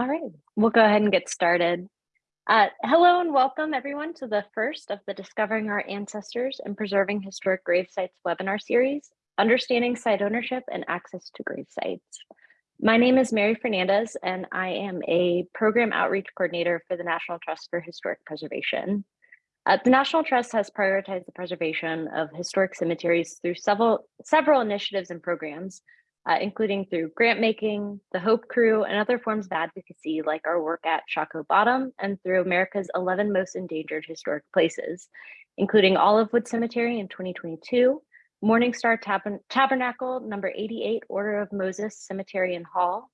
All right, we'll go ahead and get started. Uh, hello and welcome everyone to the first of the Discovering Our Ancestors and Preserving Historic Grave Sites webinar series, Understanding Site Ownership and Access to Grave Sites. My name is Mary Fernandez and I am a Program Outreach Coordinator for the National Trust for Historic Preservation. Uh, the National Trust has prioritized the preservation of historic cemeteries through several, several initiatives and programs, uh, including through grant making, the Hope Crew, and other forms of advocacy like our work at Shockoe Bottom and through America's 11 most endangered historic places, including Olivewood Cemetery in 2022, Morningstar Tab Tabernacle, number 88, Order of Moses Cemetery and Hall,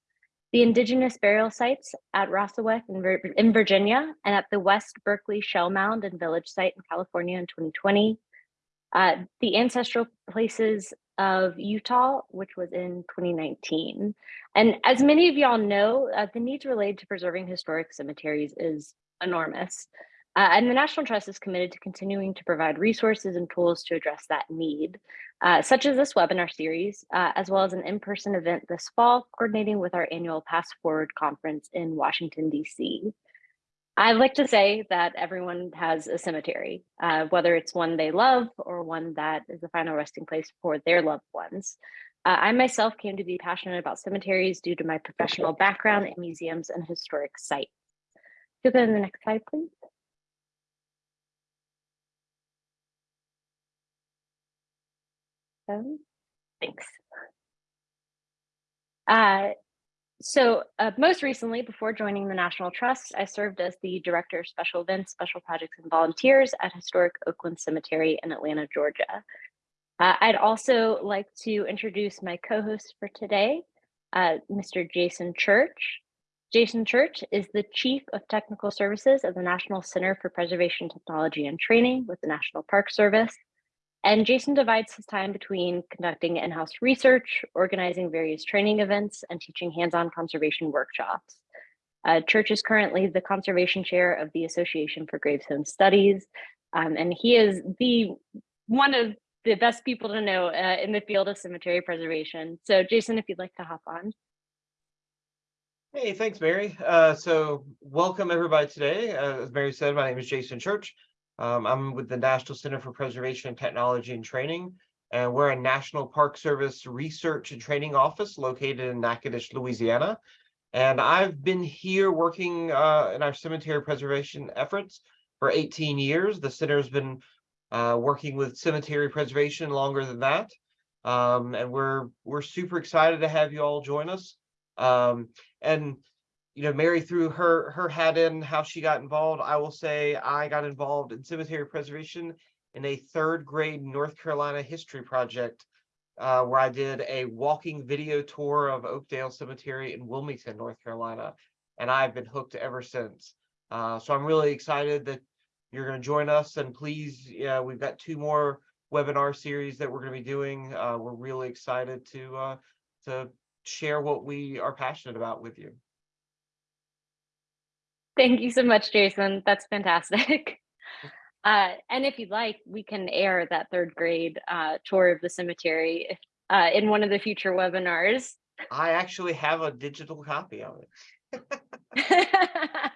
the indigenous burial sites at Rassawek in, Vir in Virginia and at the West Berkeley Shell Mound and Village site in California in 2020, uh, the ancestral places of Utah, which was in 2019. And as many of y'all know, uh, the needs related to preserving historic cemeteries is enormous. Uh, and the National Trust is committed to continuing to provide resources and tools to address that need, uh, such as this webinar series, uh, as well as an in-person event this fall, coordinating with our annual Pass Forward conference in Washington, DC. I like to say that everyone has a cemetery, uh, whether it's one they love or one that is the final resting place for their loved ones. Uh, I myself came to be passionate about cemeteries due to my professional background in museums and historic sites. Go to the next slide, please. Um, thanks. Uh, so uh, most recently, before joining the National Trust, I served as the Director of Special Events, Special Projects, and Volunteers at Historic Oakland Cemetery in Atlanta, Georgia. Uh, I'd also like to introduce my co-host for today, uh, Mr. Jason Church. Jason Church is the Chief of Technical Services of the National Center for Preservation Technology and Training with the National Park Service. And Jason divides his time between conducting in-house research, organizing various training events, and teaching hands-on conservation workshops. Uh, Church is currently the conservation chair of the Association for Gravestone Studies, um, and he is the one of the best people to know uh, in the field of cemetery preservation. So Jason, if you'd like to hop on. Hey, thanks, Mary. Uh, so welcome everybody today. Uh, as Mary said, my name is Jason Church. Um, I'm with the National Center for Preservation Technology and Training, and we're a National Park Service research and training office located in Natchitoches, Louisiana. And I've been here working uh, in our cemetery preservation efforts for 18 years. The center's been uh, working with cemetery preservation longer than that. Um, and we're we're super excited to have you all join us. Um, and you know, Mary threw her her hat in how she got involved. I will say I got involved in cemetery preservation in a third grade North Carolina history project uh, where I did a walking video tour of Oakdale Cemetery in Wilmington, North Carolina, and I've been hooked ever since. Uh, so I'm really excited that you're going to join us, and please, yeah, we've got two more webinar series that we're going to be doing. Uh, we're really excited to uh, to share what we are passionate about with you. Thank you so much, Jason. That's fantastic. Uh, and if you'd like, we can air that third grade uh, tour of the cemetery uh, in one of the future webinars. I actually have a digital copy of it.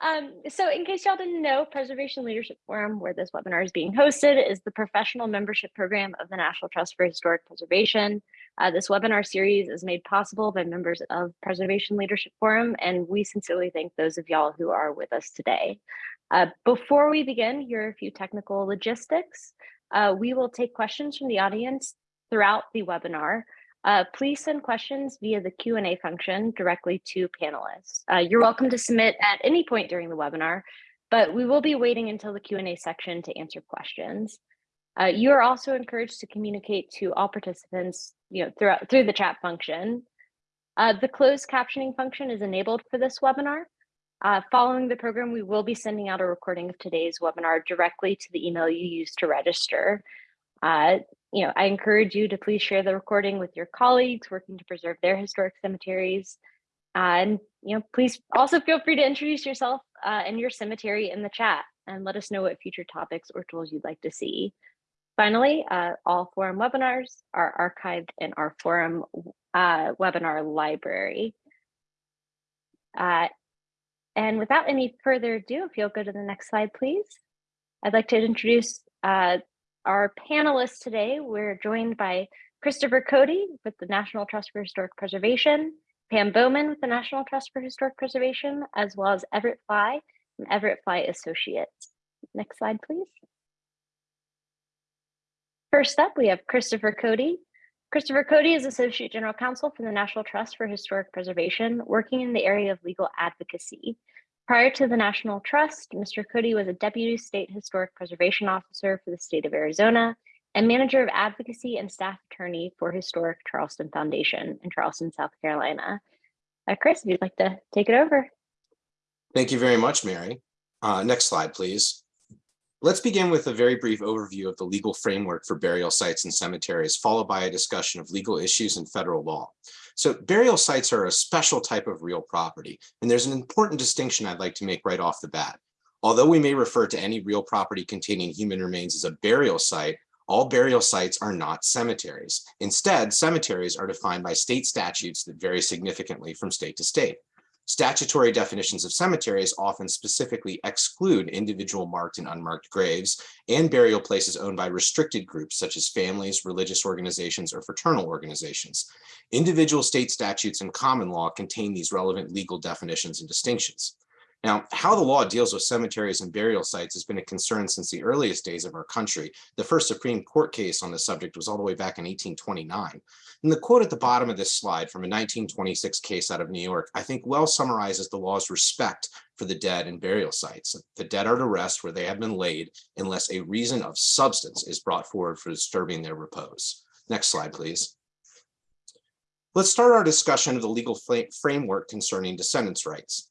um, so in case y'all didn't know, Preservation Leadership Forum, where this webinar is being hosted, is the professional membership program of the National Trust for Historic Preservation. Uh, this webinar series is made possible by members of Preservation Leadership Forum, and we sincerely thank those of y'all who are with us today. Uh, before we begin, here are a few technical logistics. Uh, we will take questions from the audience throughout the webinar. Uh, please send questions via the Q&A function directly to panelists. Uh, you're welcome to submit at any point during the webinar, but we will be waiting until the Q&A section to answer questions. Uh, you are also encouraged to communicate to all participants you know, throughout, through the chat function. Uh, the closed captioning function is enabled for this webinar. Uh, following the program, we will be sending out a recording of today's webinar directly to the email you used to register. Uh, you know, I encourage you to please share the recording with your colleagues working to preserve their historic cemeteries. Uh, and, you know, please also feel free to introduce yourself uh, and your cemetery in the chat and let us know what future topics or tools you'd like to see. Finally, uh, all forum webinars are archived in our forum uh, webinar library. Uh, and without any further ado, if you'll go to the next slide, please. I'd like to introduce uh, our panelists today. We're joined by Christopher Cody with the National Trust for Historic Preservation, Pam Bowman with the National Trust for Historic Preservation, as well as Everett Fly from Everett Fly Associates. Next slide, please. First up, we have Christopher Cody. Christopher Cody is Associate General Counsel for the National Trust for Historic Preservation, working in the area of legal advocacy. Prior to the National Trust, Mr. Cody was a Deputy State Historic Preservation Officer for the state of Arizona and Manager of Advocacy and Staff Attorney for Historic Charleston Foundation in Charleston, South Carolina. Uh, Chris, if you'd like to take it over. Thank you very much, Mary. Uh, next slide, please. Let's begin with a very brief overview of the legal framework for burial sites and cemeteries, followed by a discussion of legal issues and federal law. So burial sites are a special type of real property, and there's an important distinction I'd like to make right off the bat. Although we may refer to any real property containing human remains as a burial site, all burial sites are not cemeteries. Instead, cemeteries are defined by state statutes that vary significantly from state to state. Statutory definitions of cemeteries often specifically exclude individual marked and unmarked graves and burial places owned by restricted groups such as families, religious organizations, or fraternal organizations. Individual state statutes and common law contain these relevant legal definitions and distinctions. Now, how the law deals with cemeteries and burial sites has been a concern since the earliest days of our country. The first Supreme Court case on the subject was all the way back in 1829. And the quote at the bottom of this slide from a 1926 case out of New York, I think well summarizes the law's respect for the dead and burial sites. The dead are to rest where they have been laid unless a reason of substance is brought forward for disturbing their repose. Next slide, please. Let's start our discussion of the legal framework concerning descendants' rights.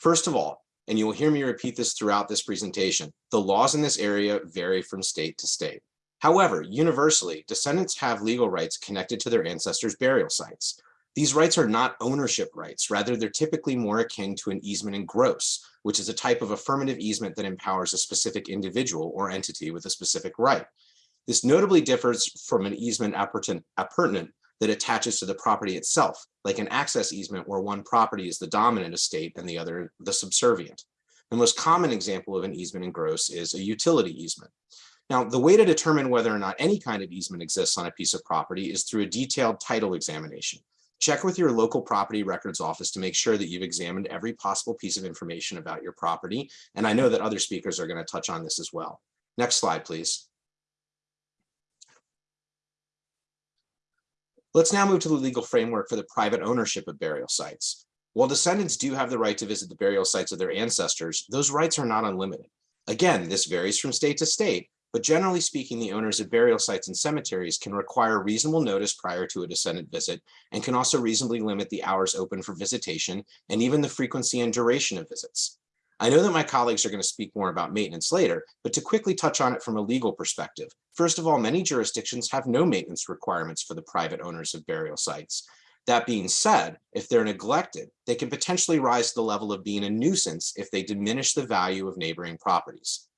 First of all, and you will hear me repeat this throughout this presentation, the laws in this area vary from state to state. However, universally, descendants have legal rights connected to their ancestors' burial sites. These rights are not ownership rights, rather they're typically more akin to an easement in gross, which is a type of affirmative easement that empowers a specific individual or entity with a specific right. This notably differs from an easement appurtenant that attaches to the property itself, like an access easement where one property is the dominant estate and the other the subservient. The most common example of an easement in gross is a utility easement. Now, the way to determine whether or not any kind of easement exists on a piece of property is through a detailed title examination. Check with your local property records office to make sure that you've examined every possible piece of information about your property. And I know that other speakers are going to touch on this as well. Next slide, please. Let's now move to the legal framework for the private ownership of burial sites. While descendants do have the right to visit the burial sites of their ancestors, those rights are not unlimited. Again, this varies from state to state, but generally speaking, the owners of burial sites and cemeteries can require reasonable notice prior to a descendant visit and can also reasonably limit the hours open for visitation and even the frequency and duration of visits. I know that my colleagues are going to speak more about maintenance later, but to quickly touch on it from a legal perspective, first of all, many jurisdictions have no maintenance requirements for the private owners of burial sites. That being said, if they're neglected, they can potentially rise to the level of being a nuisance if they diminish the value of neighboring properties.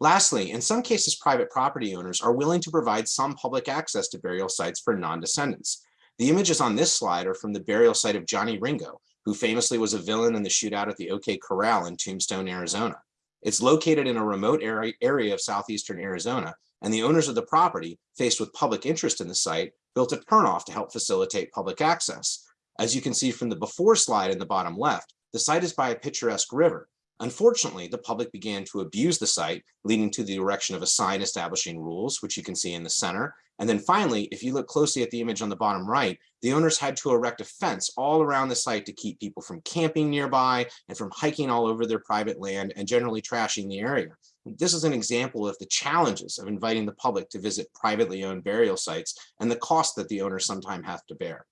Lastly, in some cases, private property owners are willing to provide some public access to burial sites for non-descendants. The images on this slide are from the burial site of Johnny Ringo, who famously was a villain in the shootout at the OK Corral in Tombstone, Arizona. It's located in a remote area of southeastern Arizona, and the owners of the property, faced with public interest in the site, built a turnoff to help facilitate public access. As you can see from the before slide in the bottom left, the site is by a picturesque river, Unfortunately, the public began to abuse the site, leading to the erection of a sign establishing rules, which you can see in the center. And then finally, if you look closely at the image on the bottom right, the owners had to erect a fence all around the site to keep people from camping nearby and from hiking all over their private land and generally trashing the area. This is an example of the challenges of inviting the public to visit privately owned burial sites and the cost that the owner sometimes have to bear.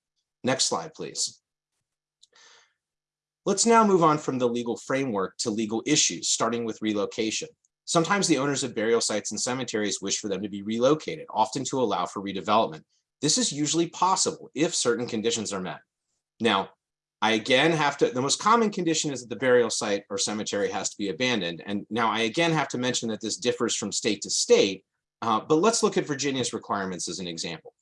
Next slide, please. Let's now move on from the legal framework to legal issues, starting with relocation. Sometimes the owners of burial sites and cemeteries wish for them to be relocated, often to allow for redevelopment. This is usually possible if certain conditions are met. Now, I again have to, the most common condition is that the burial site or cemetery has to be abandoned. And now I again have to mention that this differs from state to state, uh, but let's look at Virginia's requirements as an example.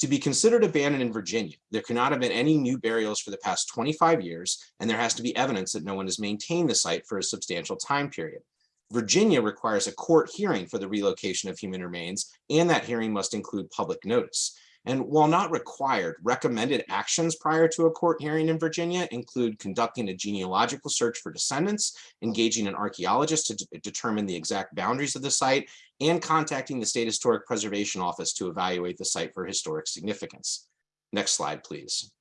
To be considered abandoned in Virginia, there cannot have been any new burials for the past 25 years, and there has to be evidence that no one has maintained the site for a substantial time period. Virginia requires a court hearing for the relocation of human remains, and that hearing must include public notice. And while not required, recommended actions prior to a court hearing in Virginia include conducting a genealogical search for descendants, engaging an archaeologist to de- determine the exact boundaries of the site, and contacting the State Historic Preservation Office to evaluate the site for historic significance. Next slide, please.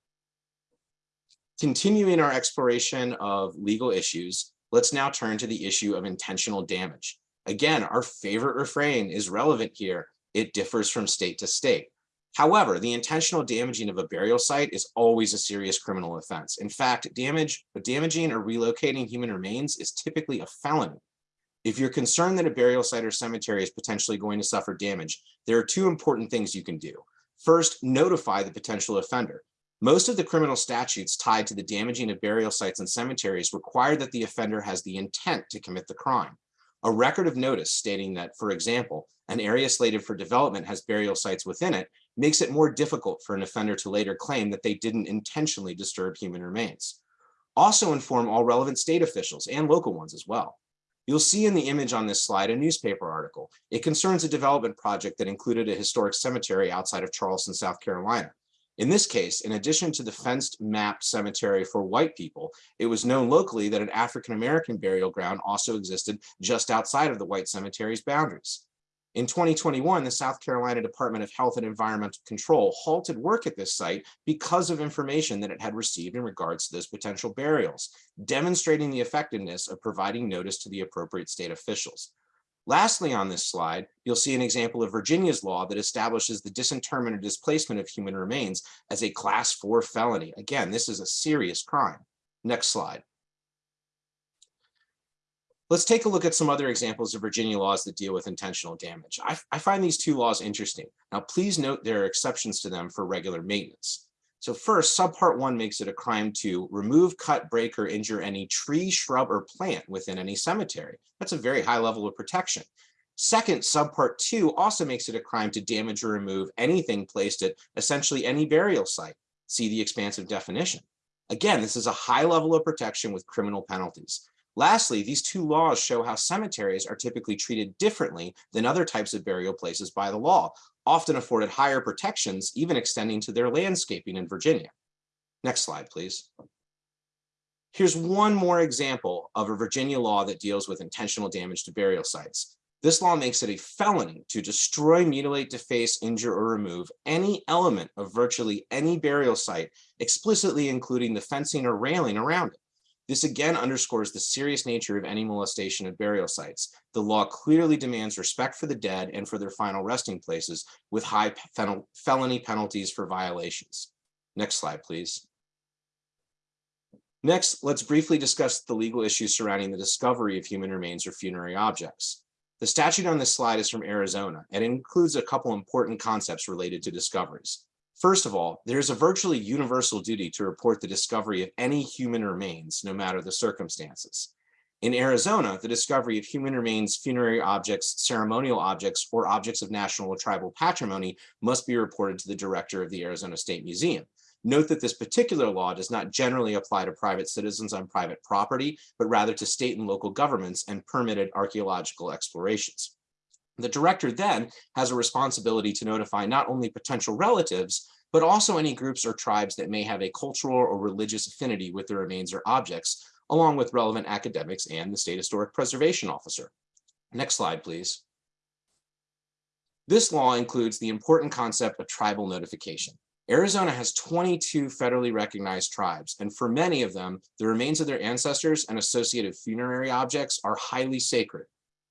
Continuing our exploration of legal issues, let's now turn to the issue of intentional damage. Again, our favorite refrain is relevant here. It differs from state to state. However, the intentional damaging of a burial site is always a serious criminal offense. In fact, damage, damaging or relocating human remains is typically a felony. If you're concerned that a burial site or cemetery is potentially going to suffer damage, there are two important things you can do. First, notify the potential offender. Most of the criminal statutes tied to the damaging of burial sites and cemeteries require that the offender has the intent to commit the crime. A record of notice stating that, for example, an area slated for development has burial sites within it makes it more difficult for an offender to later claim that they didn't intentionally disturb human remains. Also inform all relevant state officials and local ones as well. You'll see in the image on this slide a newspaper article. It concerns a development project that included a historic cemetery outside of Charleston, South Carolina. In this case, in addition to the fenced mapped cemetery for white people, it was known locally that an African-American burial ground also existed just outside of the white cemetery's boundaries. In 2021, the South Carolina Department of Health and Environmental Control halted work at this site because of information that it had received in regards to those potential burials, demonstrating the effectiveness of providing notice to the appropriate state officials. Lastly, on this slide, you'll see an example of Virginia's law that establishes the disinterment or displacement of human remains as a class four felony. Again, this is a serious crime. Next slide. Let's take a look at some other examples of Virginia laws that deal with intentional damage. I, I, find these two laws interesting. Now, please note there are exceptions to them for regular maintenance. So first, subpart one makes it a crime to remove, cut, break, or injure any tree, shrub, or plant within any cemetery. That's a very high level of protection. Second, subpart two also makes it a crime to damage or remove anything placed at essentially any burial site. See the expansive definition. Again, this is a high level of protection with criminal penalties. Lastly, these two laws show how cemeteries are typically treated differently than other types of burial places by the law, often afforded higher protections, even extending to their landscaping in Virginia. Next slide, please. Here's one more example of a Virginia law that deals with intentional damage to burial sites. This law makes it a felony to destroy, mutilate, deface, injure, or remove any element of virtually any burial site, explicitly including the fencing or railing around it. This again underscores the serious nature of any molestation of burial sites. The law clearly demands respect for the dead and for their final resting places with high felony penalties for violations. Next slide, please. Next, let's briefly discuss the legal issues surrounding the discovery of human remains or funerary objects. The statute on this slide is from Arizona and includes a couple important concepts related to discoveries. First of all, there's a virtually universal duty to report the discovery of any human remains, no matter the circumstances. In Arizona, the discovery of human remains, funerary objects, ceremonial objects, or objects of national or tribal patrimony must be reported to the director of the Arizona State Museum. Note that this particular law does not generally apply to private citizens on private property, but rather to state and local governments and permitted archaeological explorations. The director then has a responsibility to notify not only potential relatives, but also any groups or tribes that may have a cultural or religious affinity with the remains or objects, along with relevant academics and the State Historic Preservation Officer. Next slide, please. This law includes the important concept of tribal notification. Arizona has 22 federally recognized tribes, and for many of them, the remains of their ancestors and associated funerary objects are highly sacred.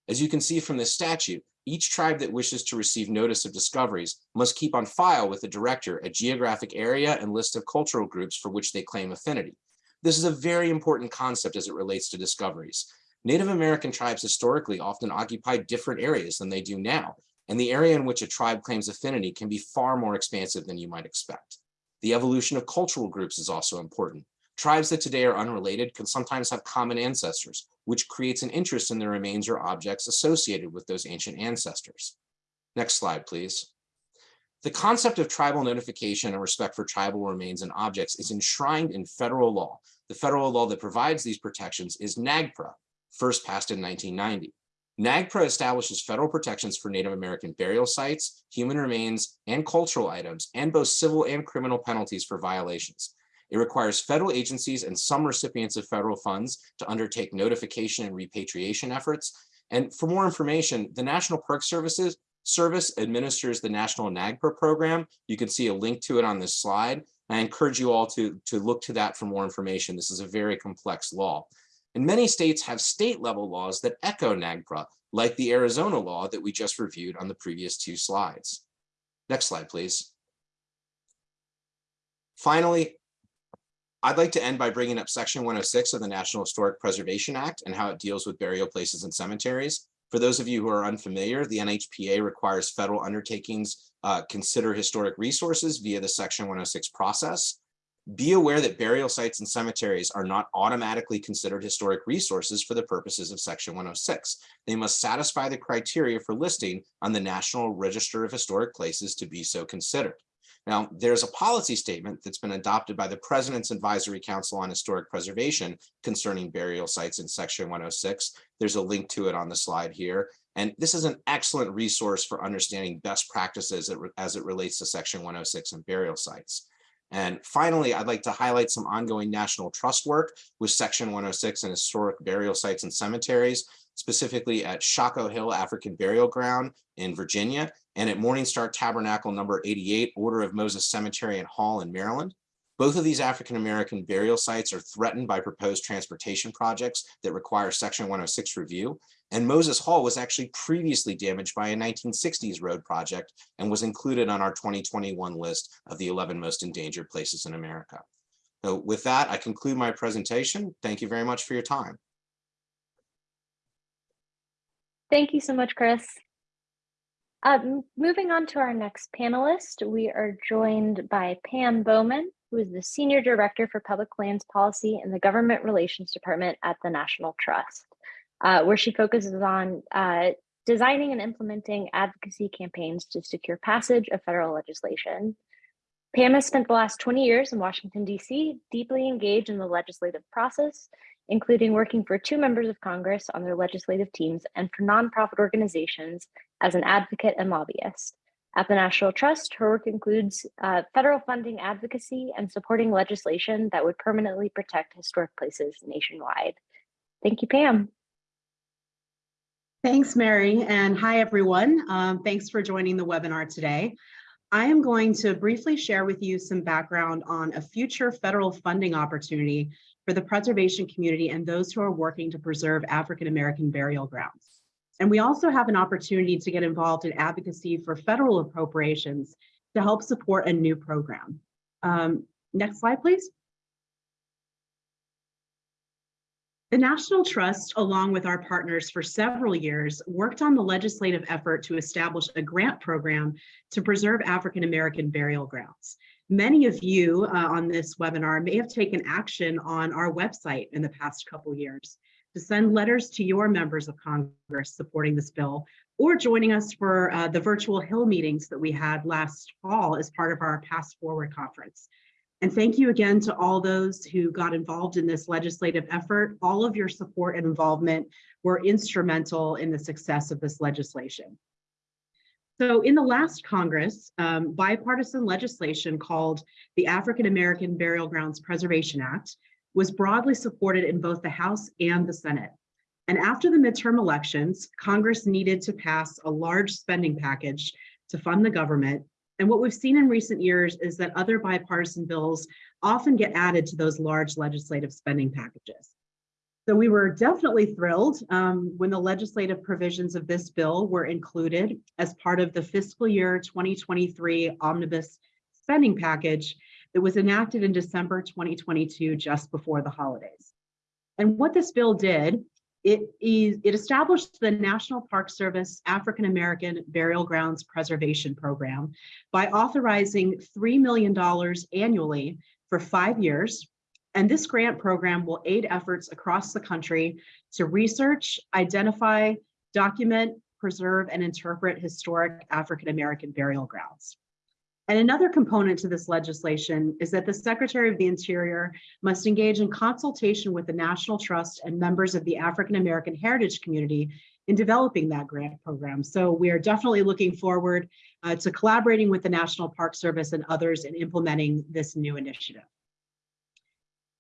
As you can see from this statute, each tribe that wishes to receive notice of discoveries must keep on file with the director a geographic area and list of cultural groups for which they claim affinity. This is a very important concept as it relates to discoveries. Native American tribes historically often occupied different areas than they do now, and the area in which a tribe claims affinity can be far more expansive than you might expect. The evolution of cultural groups is also important. Tribes that today are unrelated can sometimes have common ancestors, which creates an interest in the remains or objects associated with those ancient ancestors. Next slide, please. The concept of tribal notification and respect for tribal remains and objects is enshrined in federal law. The federal law that provides these protections is NAGPRA, first passed in 1990. NAGPRA establishes federal protections for Native American burial sites, human remains, and cultural items, and both civil and criminal penalties for violations. It requires federal agencies and some recipients of federal funds to undertake notification and repatriation efforts. And for more information, the National Park Services Service administers the National NAGPRA program. You can see a link to it on this slide. I encourage you all to, to look to that for more information. This is a very complex law. And many states have state level laws that echo NAGPRA, like the Arizona law that we just reviewed on the previous two slides. Next slide, please. Finally, I'd like to end by bringing up section 106 of the National Historic Preservation Act and how it deals with burial places and cemeteries. For those of you who are unfamiliar, the NHPA requires federal undertakings uh, consider historic resources via the section 106 process. Be aware that burial sites and cemeteries are not automatically considered historic resources for the purposes of section 106. They must satisfy the criteria for listing on the National Register of Historic Places to be so considered. Now, there's a policy statement that's been adopted by the President's Advisory Council on Historic Preservation concerning burial sites in section 106. There's a link to it on the slide here. And this is an excellent resource for understanding best practices as it relates to section 106 and burial sites. And finally, I'd like to highlight some ongoing national trust work with Section 106 and historic burial sites and cemeteries, specifically at Shockoe Hill African Burial Ground in Virginia and at Morningstar Tabernacle number 88, Order of Moses Cemetery and Hall in Maryland. Both of these African-American burial sites are threatened by proposed transportation projects that require Section 106 review. And Moses Hall was actually previously damaged by a 1960s road project and was included on our 2021 list of the 11 most endangered places in America. So with that, I conclude my presentation. Thank you very much for your time. Thank you so much, Chris. Um, moving on to our next panelist, we are joined by Pam Bowman, who is the Senior Director for Public Lands Policy in the Government Relations Department at the National Trust, uh, where she focuses on uh, designing and implementing advocacy campaigns to secure passage of federal legislation. Pam has spent the last 20 years in Washington, D.C., deeply engaged in the legislative process, including working for two members of Congress on their legislative teams and for nonprofit organizations as an advocate and lobbyist. At the National Trust, her work includes uh, federal funding advocacy and supporting legislation that would permanently protect historic places nationwide. Thank you, Pam. Thanks, Mary, and hi, everyone. Um, thanks for joining the webinar today. I am going to briefly share with you some background on a future federal funding opportunity for the preservation community and those who are working to preserve African-American burial grounds. And we also have an opportunity to get involved in advocacy for federal appropriations to help support a new program. Um, next slide, please. The National Trust, along with our partners for several years, worked on the legislative effort to establish a grant program to preserve African-American burial grounds. Many of you uh, on this webinar may have taken action on our website in the past couple years to send letters to your members of Congress supporting this bill or joining us for uh, the virtual Hill meetings that we had last fall as part of our PastForward conference. And thank you again to all those who got involved in this legislative effort. All of your support and involvement were instrumental in the success of this legislation. So in the last Congress, um, bipartisan legislation called the African American Burial Grounds Preservation Act was broadly supported in both the House and the Senate. And after the midterm elections, Congress needed to pass a large spending package to fund the government and what we've seen in recent years is that other bipartisan bills often get added to those large legislative spending packages. So we were definitely thrilled um, when the legislative provisions of this bill were included as part of the fiscal year 2023 omnibus spending package that was enacted in December 2022, just before the holidays. And what this bill did it, it established the National Park Service African American Burial Grounds Preservation Program by authorizing $3 million annually for five years. And this grant program will aid efforts across the country to research, identify, document, preserve, and interpret historic African American burial grounds. And another component to this legislation is that the Secretary of the Interior must engage in consultation with the National Trust and members of the African American heritage community in developing that grant program. So we are definitely looking forward uh, to collaborating with the National Park Service and others in implementing this new initiative.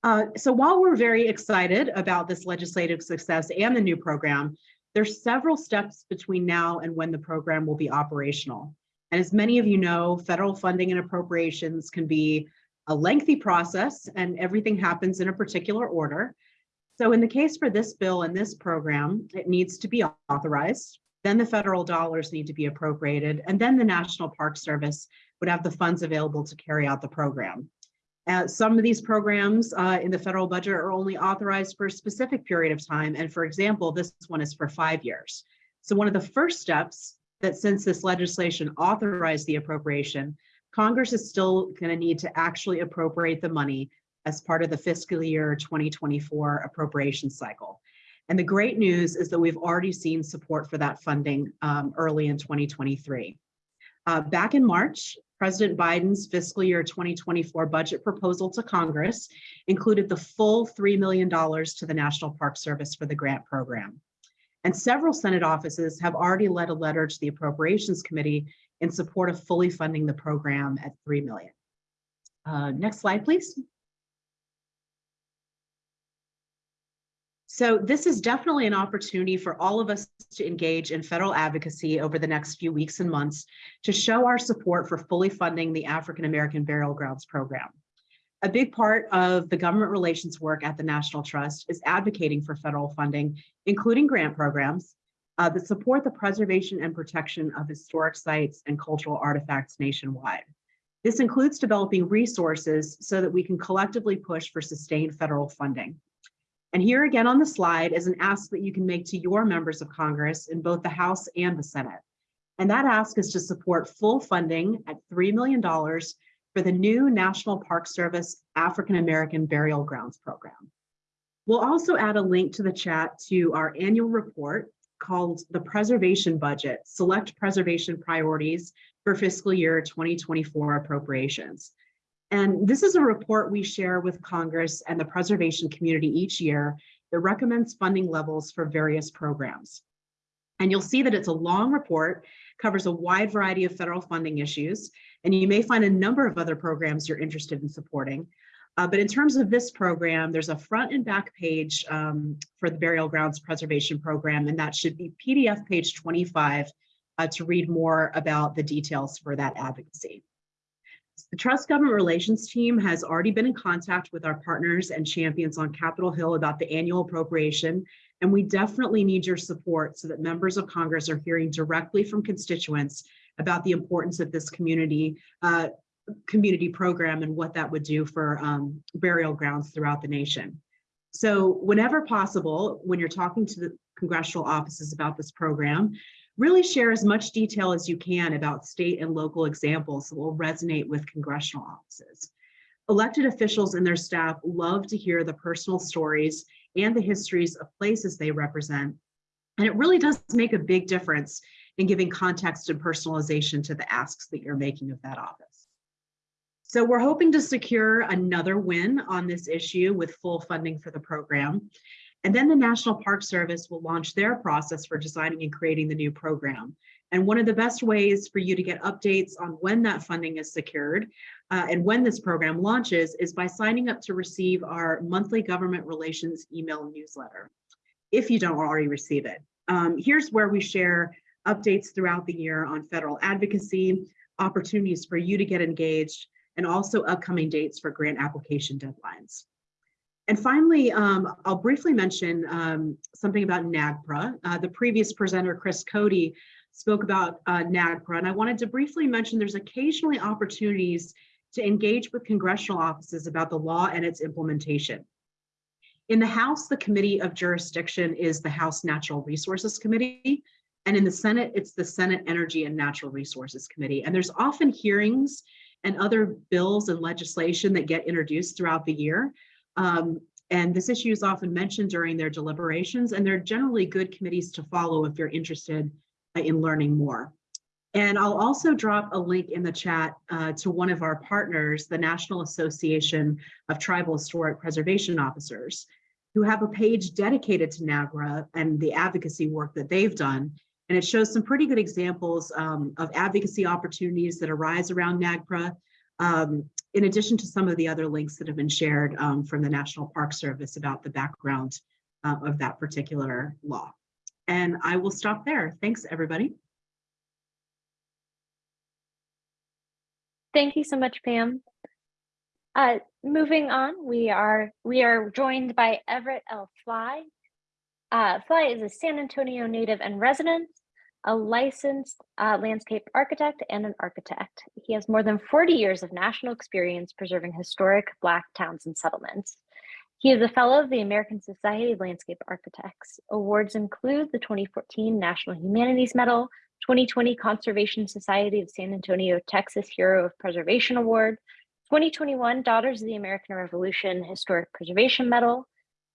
Uh, so while we're very excited about this legislative success and the new program, there's several steps between now and when the program will be operational. And as many of you know, federal funding and appropriations can be a lengthy process and everything happens in a particular order. So in the case for this bill and this program, it needs to be authorized. Then the federal dollars need to be appropriated, and then the National Park Service would have the funds available to carry out the program. Uh, some of these programs uh, in the federal budget are only authorized for a specific period of time. And for example, this one is for five years. So one of the first steps that since this legislation authorized the appropriation, Congress is still going to need to actually appropriate the money as part of the fiscal year 2024 appropriation cycle. And the great news is that we've already seen support for that funding um, early in 2023. Uh, back in March, President Biden's fiscal year 2024 budget proposal to Congress included the full $3 million to the National Park Service for the grant program. And several Senate offices have already led a letter to the Appropriations Committee in support of fully funding the program at 3 million. Uh, next slide, please. So this is definitely an opportunity for all of us to engage in federal advocacy over the next few weeks and months to show our support for fully funding the African American Burial Grounds Program. A big part of the government relations work at the National Trust is advocating for federal funding, including grant programs uh, that support the preservation and protection of historic sites and cultural artifacts nationwide. This includes developing resources so that we can collectively push for sustained federal funding. And here again on the slide is an ask that you can make to your members of Congress in both the House and the Senate. And that ask is to support full funding at $3 million for the new National Park Service African American Burial Grounds Program. We'll also add a link to the chat to our annual report called the Preservation Budget, Select Preservation Priorities for Fiscal Year 2024 Appropriations. And this is a report we share with Congress and the preservation community each year that recommends funding levels for various programs. And you'll see that it's a long report, covers a wide variety of federal funding issues, and you may find a number of other programs you're interested in supporting. Uh, but in terms of this program, there's a front and back page um, for the Burial Grounds Preservation Program, and that should be PDF page 25 uh, to read more about the details for that advocacy. The Trust Government Relations team has already been in contact with our partners and champions on Capitol Hill about the annual appropriation, and we definitely need your support so that members of Congress are hearing directly from constituents about the importance of this community uh, community program and what that would do for um, burial grounds throughout the nation. So whenever possible, when you're talking to the congressional offices about this program, really share as much detail as you can about state and local examples that will resonate with congressional offices. Elected officials and their staff love to hear the personal stories and the histories of places they represent. And it really does make a big difference in giving context and personalization to the asks that you're making of that office. So we're hoping to secure another win on this issue with full funding for the program. And then the National Park Service will launch their process for designing and creating the new program. And one of the best ways for you to get updates on when that funding is secured uh, and when this program launches is by signing up to receive our monthly government relations email newsletter, if you don't already receive it. Um, here's where we share updates throughout the year on federal advocacy, opportunities for you to get engaged, and also upcoming dates for grant application deadlines. And finally, um, I'll briefly mention um, something about NAGPRA. Uh, the previous presenter, Chris Cody, spoke about uh, NAGPRA, and I wanted to briefly mention there's occasionally opportunities to engage with congressional offices about the law and its implementation. In the House, the Committee of Jurisdiction is the House Natural Resources Committee, and in the Senate, it's the Senate Energy and Natural Resources Committee. And there's often hearings and other bills and legislation that get introduced throughout the year. Um, and this issue is often mentioned during their deliberations, and they're generally good committees to follow if you're interested uh, in learning more. And I'll also drop a link in the chat uh, to one of our partners, the National Association of Tribal Historic Preservation Officers, who have a page dedicated to NAGPRA and the advocacy work that they've done. And it shows some pretty good examples um, of advocacy opportunities that arise around NAGPRA, um, in addition to some of the other links that have been shared um, from the National Park Service about the background uh, of that particular law. And I will stop there. Thanks, everybody. Thank you so much, Pam. Uh, moving on, we are we are joined by Everett L. Fly. Uh, Fly is a San Antonio native and resident, a licensed uh, landscape architect and an architect. He has more than 40 years of national experience preserving historic Black towns and settlements. He is a fellow of the American Society of Landscape Architects. Awards include the 2014 National Humanities Medal, 2020 Conservation Society of San Antonio Texas Hero of Preservation Award, 2021 Daughters of the American Revolution Historic Preservation Medal,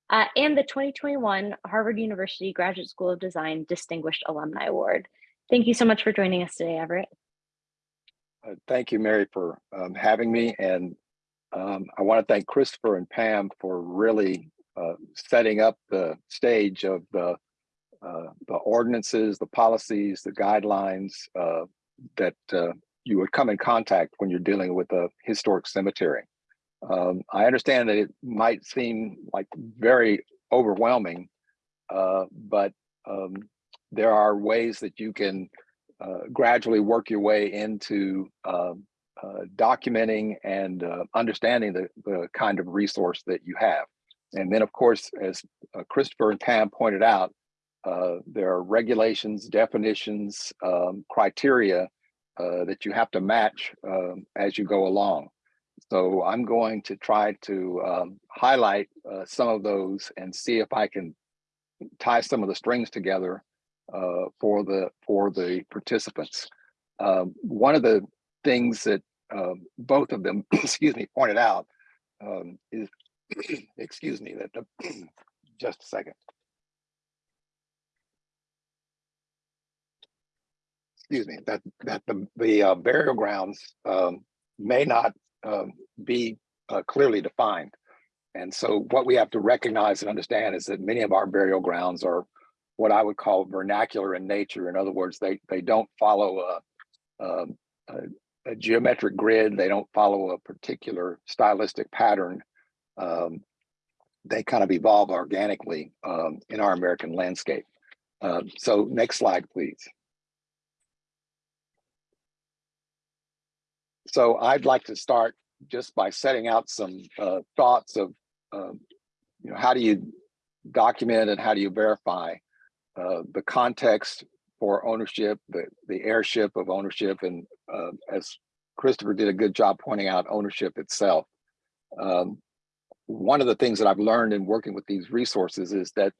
uh, and the 2021 Harvard University Graduate School of Design Distinguished Alumni Award. Thank you so much for joining us today, Everett. Uh, Thank you, Mary, for um, having me. And um, I want to thank Christopher and Pam for really uh, setting up the stage of the uh, the ordinances, the policies, the guidelines uh, that uh, you would come in contact when you're dealing with a historic cemetery. Um, I understand that it might seem like very overwhelming, uh, but um, there are ways that you can uh, gradually work your way into um, uh, documenting and uh, understanding the, the kind of resource that you have. And then, of course, as uh, Christopher and Pam pointed out, uh, there are regulations, definitions, um, criteria uh, that you have to match um, as you go along. So I'm going to try to um, highlight uh, some of those and see if I can tie some of the strings together uh, for the for the participants. Um, one of the things that um, both of them, excuse me, pointed out um, is, excuse me, that the, just a second. Excuse me, that that the the uh, burial grounds um, may not um, be uh, clearly defined. And so what we have to recognize and understand is that many of our burial grounds are what I would call vernacular in nature. In other words, they they don't follow a, a, a, geometric grid. They don't follow a particular stylistic pattern. Um, they kind of evolve organically um, in our American landscape. Um, so next slide, please. So I'd like to start just by setting out some uh, thoughts of, um, you know, how do you document and how do you verify uh, the context for ownership, the, the heirship of ownership, and uh, as Christopher did a good job pointing out, ownership itself. Um, one of the things that I've learned in working with these resources is that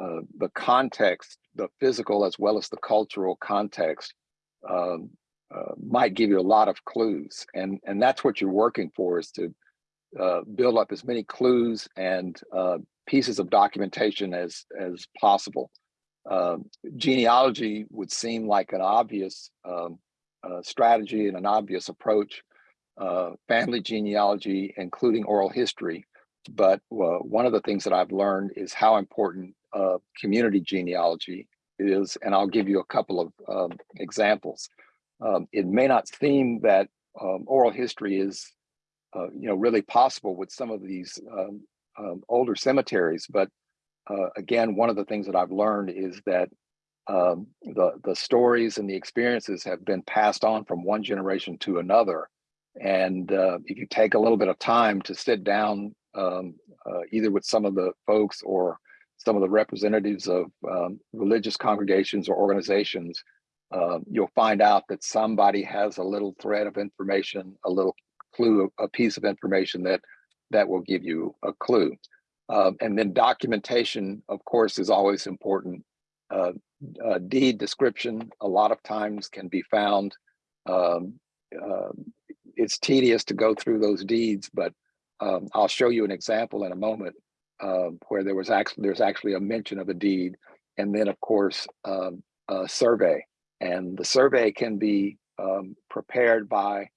uh, the context, the physical as well as the cultural context, um, uh, might give you a lot of clues, and and that's what you're working for is to uh, build up as many clues and uh, pieces of documentation as as possible. Um, genealogy would seem like an obvious um, uh, strategy and an obvious approach. Uh, family genealogy, including oral history, but uh, one of the things that I've learned is how important community genealogy is, and I'll give you a couple of um, examples um, it may not seem that um, oral history is, uh, you know, really possible with some of these um, um older cemeteries. But uh, again, one of the things that I've learned is that um, the the stories and the experiences have been passed on from one generation to another. And uh, if you take a little bit of time to sit down, um, uh, either with some of the folks or some of the representatives of religious congregations or organizations uh, you'll find out that somebody has a little thread of information, a little clue, a piece of information that that will give you a clue. Uh, and then documentation, of course, is always important. Uh, deed description a lot of times can be found. Um, uh, it's tedious to go through those deeds, but um, I'll show you an example in a moment uh, where there was actually there's actually a mention of a deed, and then of course um, a survey And the survey can be um, prepared by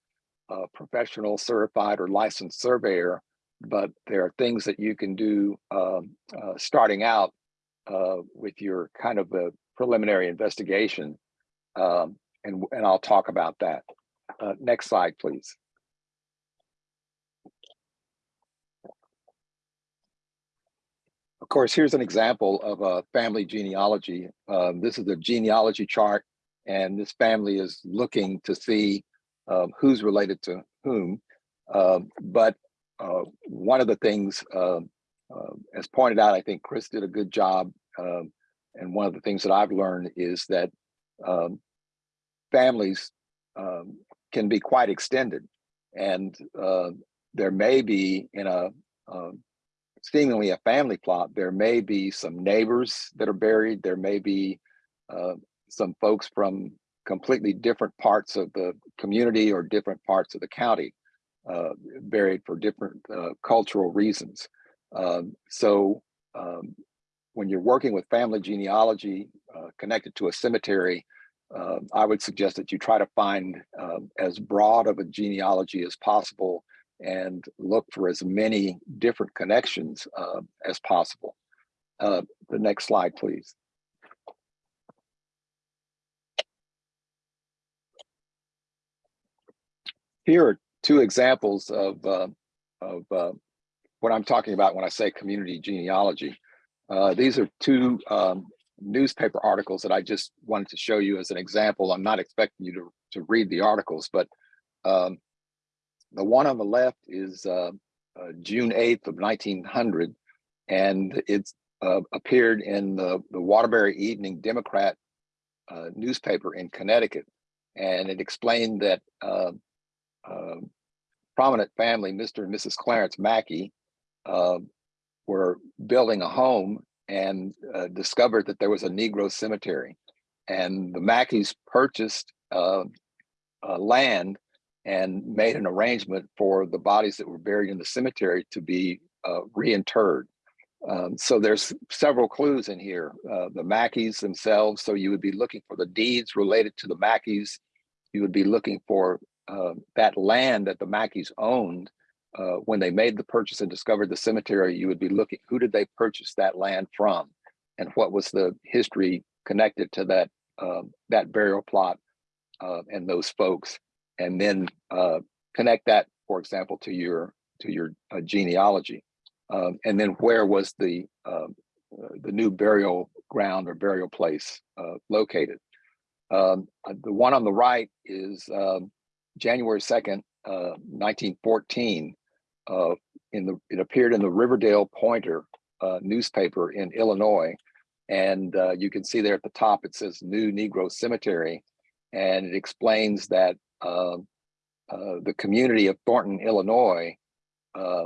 a professional certified or licensed surveyor, but there are things that you can do um, uh, starting out uh, with your kind of a preliminary investigation. Um, and, and I'll talk about that. Uh, next slide, please. Of course, here's an example of a family genealogy. Um, this is a genealogy chart, and this family is looking to see um, who's related to whom. Um, but uh, one of the things, uh, as pointed out, I think Chris did a good job. And one of the things that I've learned is that um, families um, can be quite extended. And uh, there may be in a seemingly a family plot, there may be some neighbors that are buried. There may be uh, some folks from completely different parts of the community or different parts of the county uh, buried for different uh, cultural reasons. Um, so um, when you're working with family genealogy uh, connected to a cemetery, uh, I would suggest that you try to find um, as broad of a genealogy as possible and look for as many different connections uh, as possible. Uh, the next slide, please. Here are two examples of, uh, of uh, what I'm talking about when I say community genealogy. Uh, these are two um, newspaper articles that I just wanted to show you as an example. I'm not expecting you to, to read the articles, but um, the one on the left is uh, uh, June 8th of 1900, and it's uh, appeared in the, the Waterbury Evening Democrat newspaper in Connecticut. And it explained that uh, uh, prominent family, Mr. and Mrs. Clarence Mackey, were building a home and discovered that there was a Negro cemetery. And the Mackeys purchased land and made an arrangement for the bodies that were buried in the cemetery to be uh, reinterred. Um, so there's several clues in here. Uh, the Mackeys themselves, so you would be looking for the deeds related to the Mackeys. You would be looking for uh, that land that the Mackeys owned. Uh, when they made the purchase and discovered the cemetery, you would be looking, who did they purchase that land from? And what was the history connected to that, um, that burial plot uh, and those folks? and then uh, connect that, for example, to your to your uh, genealogy, um, and then where was the um, uh, the new burial ground or burial place uh, located? Um, uh, the one on the right is um, January second, uh, nineteen fourteen. in the it appeared in the Riverdale Pointer newspaper in Illinois, and you can see there at the top it says New Negro Cemetery, and it explains that uh, uh, the community of Thornton, Illinois, uh,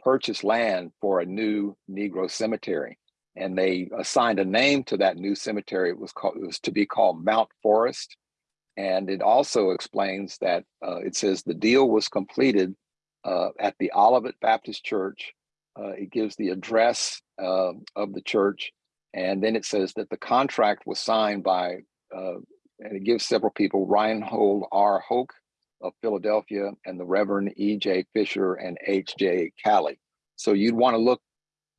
purchased land for a new Negro cemetery, and they assigned a name to that new cemetery. It was called it was to be called Mount Forest, and it also explains that uh, it says the deal was completed uh, at the Olivet Baptist Church. Uh, it gives the address of the church, and then it says that the contract was signed by and it gives several people, Reinhold R. Hoke of Philadelphia and the Reverend E.J. Fisher and H.J. Calley. So you'd want to look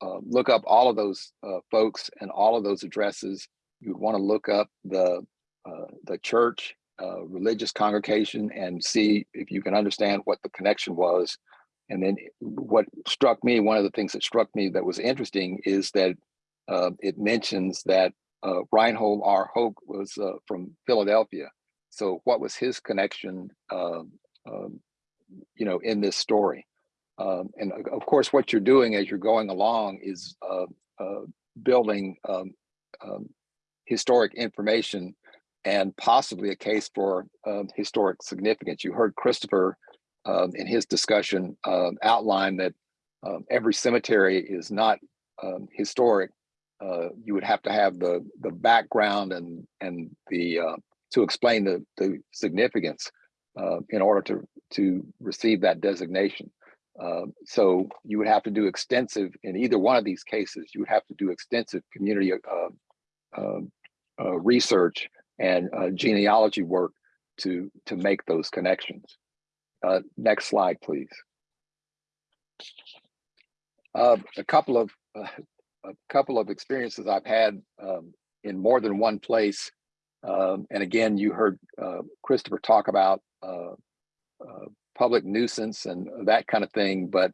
uh, look up all of those uh, folks and all of those addresses. You'd want to look up the uh, the church, uh, religious congregation, and see if you can understand what the connection was. And then what struck me, one of the things that struck me that was interesting is that uh, it mentions that uh, Reinhold R. Hoke was uh, from Philadelphia. So what was his connection, um, um, you know, in this story? Um, and of course, what you're doing as you're going along is uh, uh building um, um, historic information and possibly a case for um, historic significance. You heard Christopher in his discussion outline that every cemetery is not historic, uh, you would have to have the the background and and the uh, to explain the the significance uh, in order to to receive that designation. Uh, so you would have to do extensive in either one of these cases. You would have to do extensive community uh, um, uh, research and uh, genealogy work to to make those connections. Uh, next slide, please. Uh, a couple of uh, a couple of experiences I've had um, in more than one place, um, and again, you heard uh, Christopher talk about uh, public nuisance and that kind of thing, but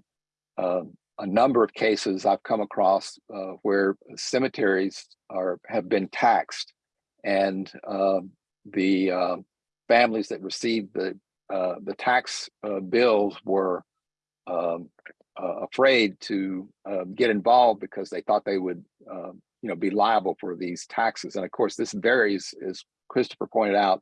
um, a number of cases I've come across where cemeteries are have been taxed, and um, the uh, families that received the uh, the tax uh, bills were um, uh, afraid to uh, get involved because they thought they would, um, you know, be liable for these taxes. And of course, this varies, as Christopher pointed out,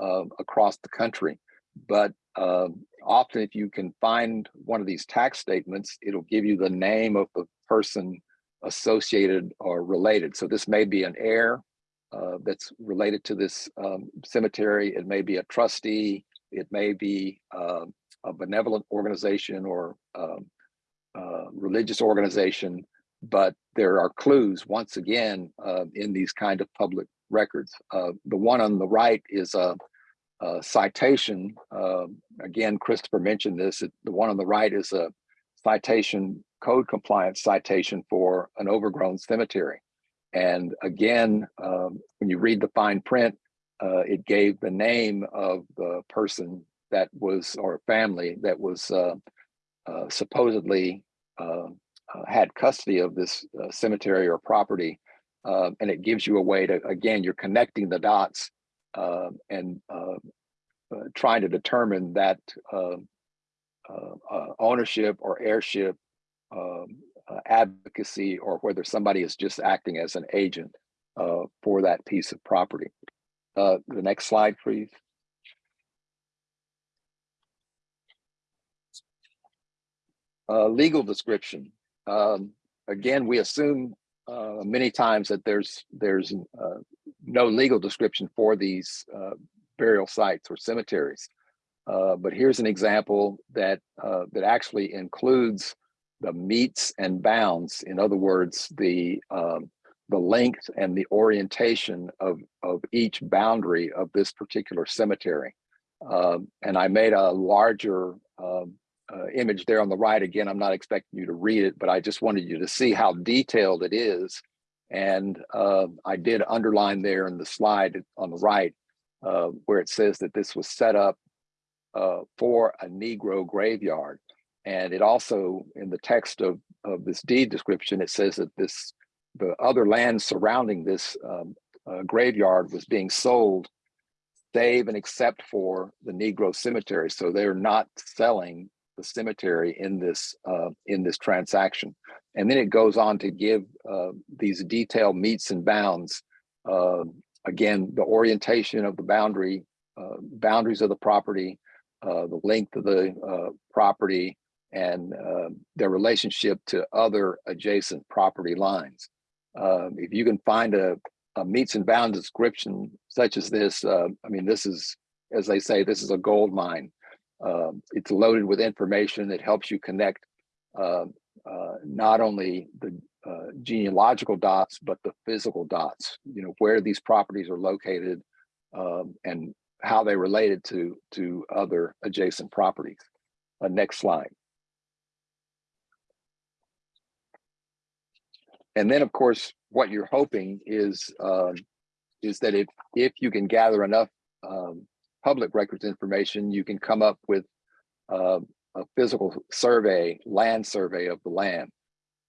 um, across the country. But um, often, if you can find one of these tax statements, it'll give you the name of the person associated or related. So this may be an heir uh, that's related to this um, cemetery. It may be a trustee. It may be um, a benevolent organization or um, uh, religious organization. But there are clues, once again, uh, in these kind of public records. Uh, the one on the right is a, a citation. Um, again, Christopher mentioned this. It, the one on the right is a citation, code compliance citation for an overgrown cemetery. And again, um, when you read the fine print, uh, it gave the name of the person that was, or family that was uh, uh, supposedly uh, uh, had custody of this uh, cemetery or property. Um, and it gives you a way to, again, you're connecting the dots um, and uh, trying to determine that um, ownership or heirship um, advocacy or whether somebody is just acting as an agent for that piece of property. the next slide, please. Uh, legal description. Um, again, we assume uh, many times that there's there's uh, no legal description for these uh, burial sites or cemeteries. Uh, but here's an example that uh, that actually includes the metes and bounds. In other words, the um, the length and the orientation of of each boundary of this particular cemetery. Um, and I made a larger um, uh, image there on the right. Again, I'm not expecting you to read it, but I just wanted you to see how detailed it is. And uh, I did underline there in the slide on the right uh, where it says that this was set up uh, for a Negro graveyard. And it also, in the text of, of this deed description, it says that this the other land surrounding this um, uh, graveyard was being sold save and except for the Negro cemetery. So they're not selling the cemetery in this uh, in this transaction. And then it goes on to give uh, these detailed metes and bounds. Uh, again, the orientation of the boundary, uh, boundaries of the property, uh, the length of the property, and their relationship to other adjacent property lines. Um, if you can find a, a, metes and bounds description such as this, I mean, this is, as they say, this is a gold mine. Um, it's loaded with information that helps you connect uh, uh, not only the uh, genealogical dots, but the physical dots, you know, where these properties are located um, and how they related to, to other adjacent properties. Uh, next slide. And then, of course, what you're hoping is um, is that if if you can gather enough um, public records information, you can come up with uh, a physical survey, land survey of the land,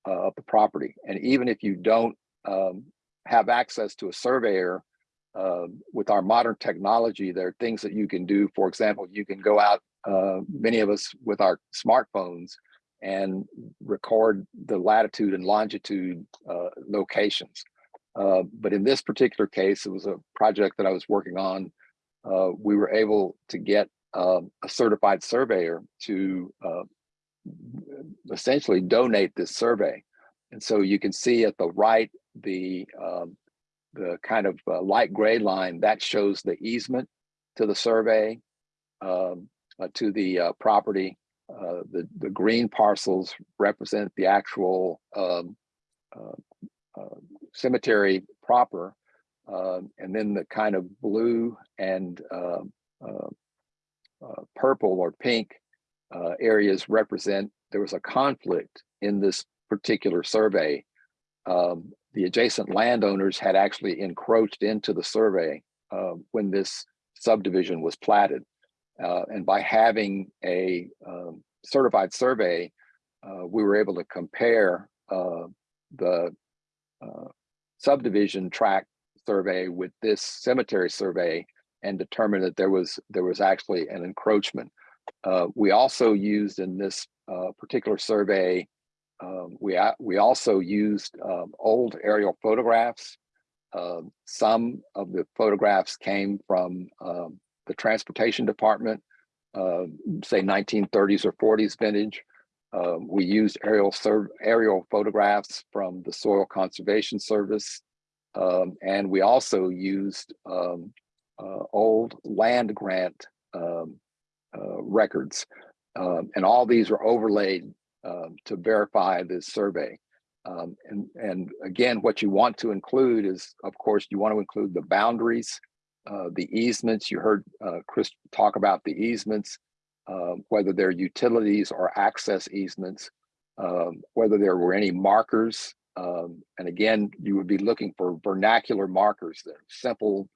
uh, of the property. And even if you don't um, have access to a surveyor, uh, with our modern technology, there are things that you can do. For example, you can go out, uh, many of us with our smartphones, and record the latitude and longitude uh, locations. Uh, but in this particular case, it was a project that I was working on uh, we were able to get um, a certified surveyor to uh, essentially donate this survey. And so you can see at the right, the, um, the kind of uh, light gray line that shows the easement to the survey, um, uh, to the property. Uh, the, the green parcels represent the actual um, cemetery proper. Uh, Um, and then the kind of blue and um, uh, uh, purple or pink uh, areas represent there was a conflict in this particular survey. Um, the adjacent landowners had actually encroached into the survey uh, when this subdivision was platted. Uh, and by having a um, certified survey, uh, we were able to compare uh, the uh, subdivision tract survey with this cemetery survey and determine that there was there was actually an encroachment. Uh, we also used in this uh, particular survey, um, we we also used um, old aerial photographs. Um, some of the photographs came from the transportation department, uh, say 1930s or 40s vintage. Uh, we used aerial aerial photographs from the Soil Conservation Service, um, and we also used um, uh, old land grant um, uh, records, um, and all these are overlaid um, to verify this survey. Um, and and again, what you want to include is, of course, you want to include the boundaries, uh, the easements. You heard uh, Chris talk about the easements, uh, whether they're utilities or access easements, um, whether there were any markers. Um, and again, you would be looking for vernacular markers that are simple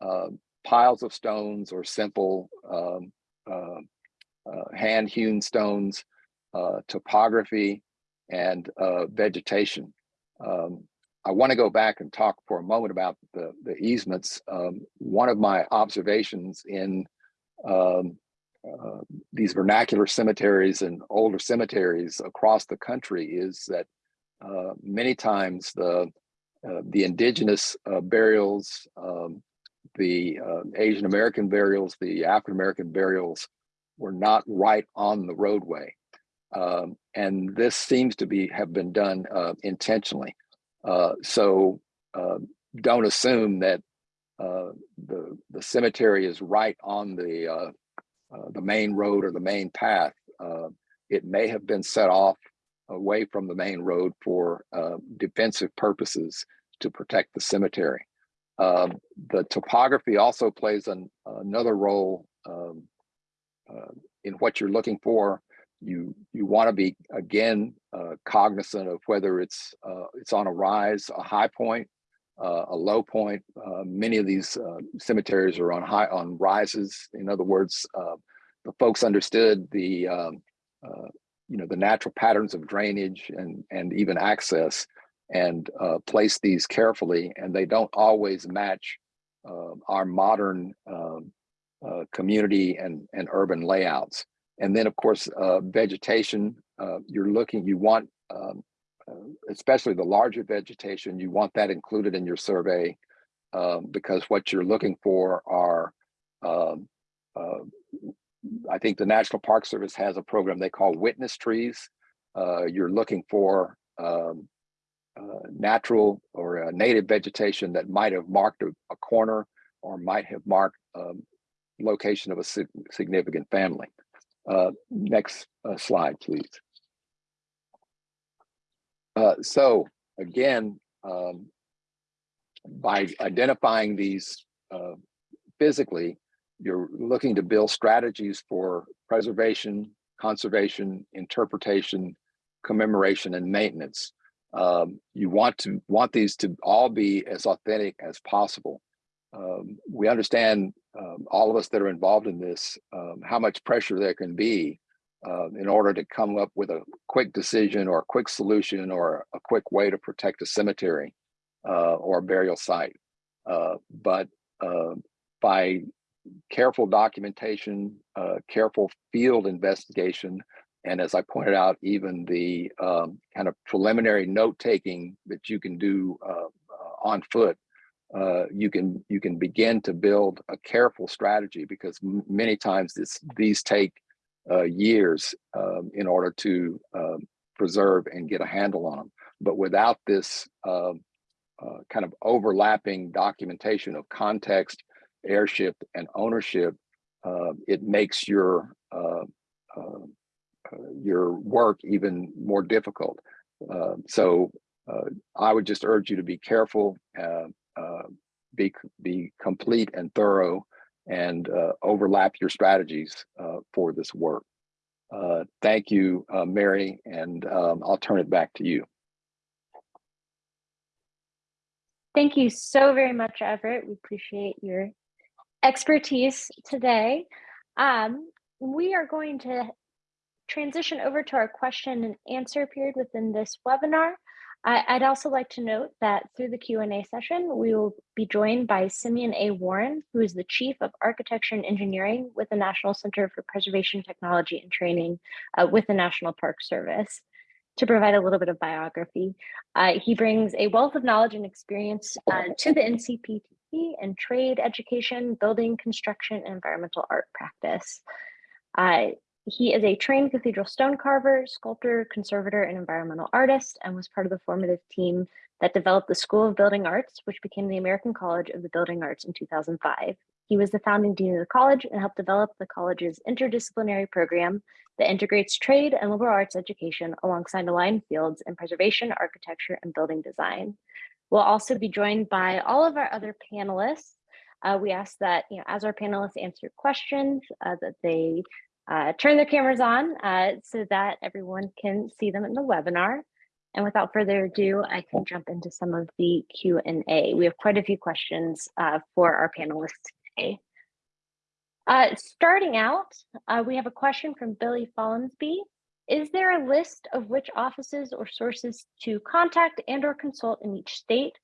uh, piles of stones or simple um, uh, uh, hand hewn stones, uh, topography, and uh, vegetation. Um, I want to go back and talk for a moment about the, the easements. Um, one of my observations in um, uh, these vernacular cemeteries and older cemeteries across the country is that uh, many times the uh, the indigenous uh, burials, um, the uh, Asian American burials, the African American burials were not right on the roadway. Um, and this seems to be have been done uh, intentionally. Uh, so uh, don't assume that uh, the the cemetery is right on the uh, uh, the main road or the main path. Uh, it may have been set off away from the main road for uh, defensive purposes to protect the cemetery. Um, the topography also plays an, another role um, uh, in what you're looking for. You you want to be again uh, cognizant of whether it's uh, it's on a rise, a high point, uh, a low point. Uh, many of these uh, cemeteries are on high on rises. In other words, the folks understood the um, you know the natural patterns of drainage and and even access and uh, place these carefully and they don't always match uh, our modern um, uh, community and and urban layouts and then of course uh, vegetation uh, you're looking you want um, uh, especially the larger vegetation you want that included in your survey um, because what you're looking for are um, I think the National Park Service has a program they call witness trees. Uh, you're looking for um, uh, natural or uh, native vegetation that might have marked a, a corner or might have marked um, location of a sig significant family. Uh, next uh, slide, please. Uh, so again, um, by identifying these physically, you're looking to build strategies for preservation, conservation, interpretation, commemoration, and maintenance. Um, you want to want these to all be as authentic as possible. Um, we understand um, all of us that are involved in this um, how much pressure there can be uh, in order to come up with a quick decision or a quick solution or a quick way to protect a cemetery uh, or a burial site. Uh, but uh, by careful documentation, uh, careful field investigation, and as I pointed out, even the um, kind of preliminary note taking that you can do uh, uh, on foot, uh, you can you can begin to build a careful strategy because many times this these take uh, years um, in order to um, preserve and get a handle on them. But without this um, uh, kind of overlapping documentation of context heirship and ownership, uh, it makes your uh, your work even more difficult. So uh, I would just urge you to be careful. Be, be complete and thorough and uh, overlap your strategies uh, for this work. Uh, Thank you, uh, Mary, and um, I'll turn it back to you. Thank you so very much, Everett. We appreciate your expertise today. Um, we are going to transition over to our question and answer period within this webinar. I'd also like to note that through the Q&A session, we will be joined by Simeon A. Warren, who is the Chief of Architecture and Engineering with the National Center for Preservation Technology and Training uh, with the National Park Service. To provide a little bit of biography, uh, he brings a wealth of knowledge and experience uh, to the NCPTT and trade, education, building, construction, and environmental art practice. He is a trained cathedral stone carver, sculptor, conservator, and environmental artist, and was part of the formative team that developed the School of Building Arts, which became the American College of the Building Arts in 2005. He was the founding dean of the college and helped develop the college's interdisciplinary program that integrates trade and liberal arts education alongside aligned fields in preservation, architecture, and building design. We'll also be joined by all of our other panelists. Uh, we ask that, you know, as our panelists answer questions, uh, that they uh, turn their cameras on uh, so that everyone can see them in the webinar. And without further ado, I can jump into some of the Q&A. We have quite a few questions uh, for our panelists today. Uh, starting out, uh, we have a question from Billy Follensby. Is there a list of which offices or sources to contact and or consult in each state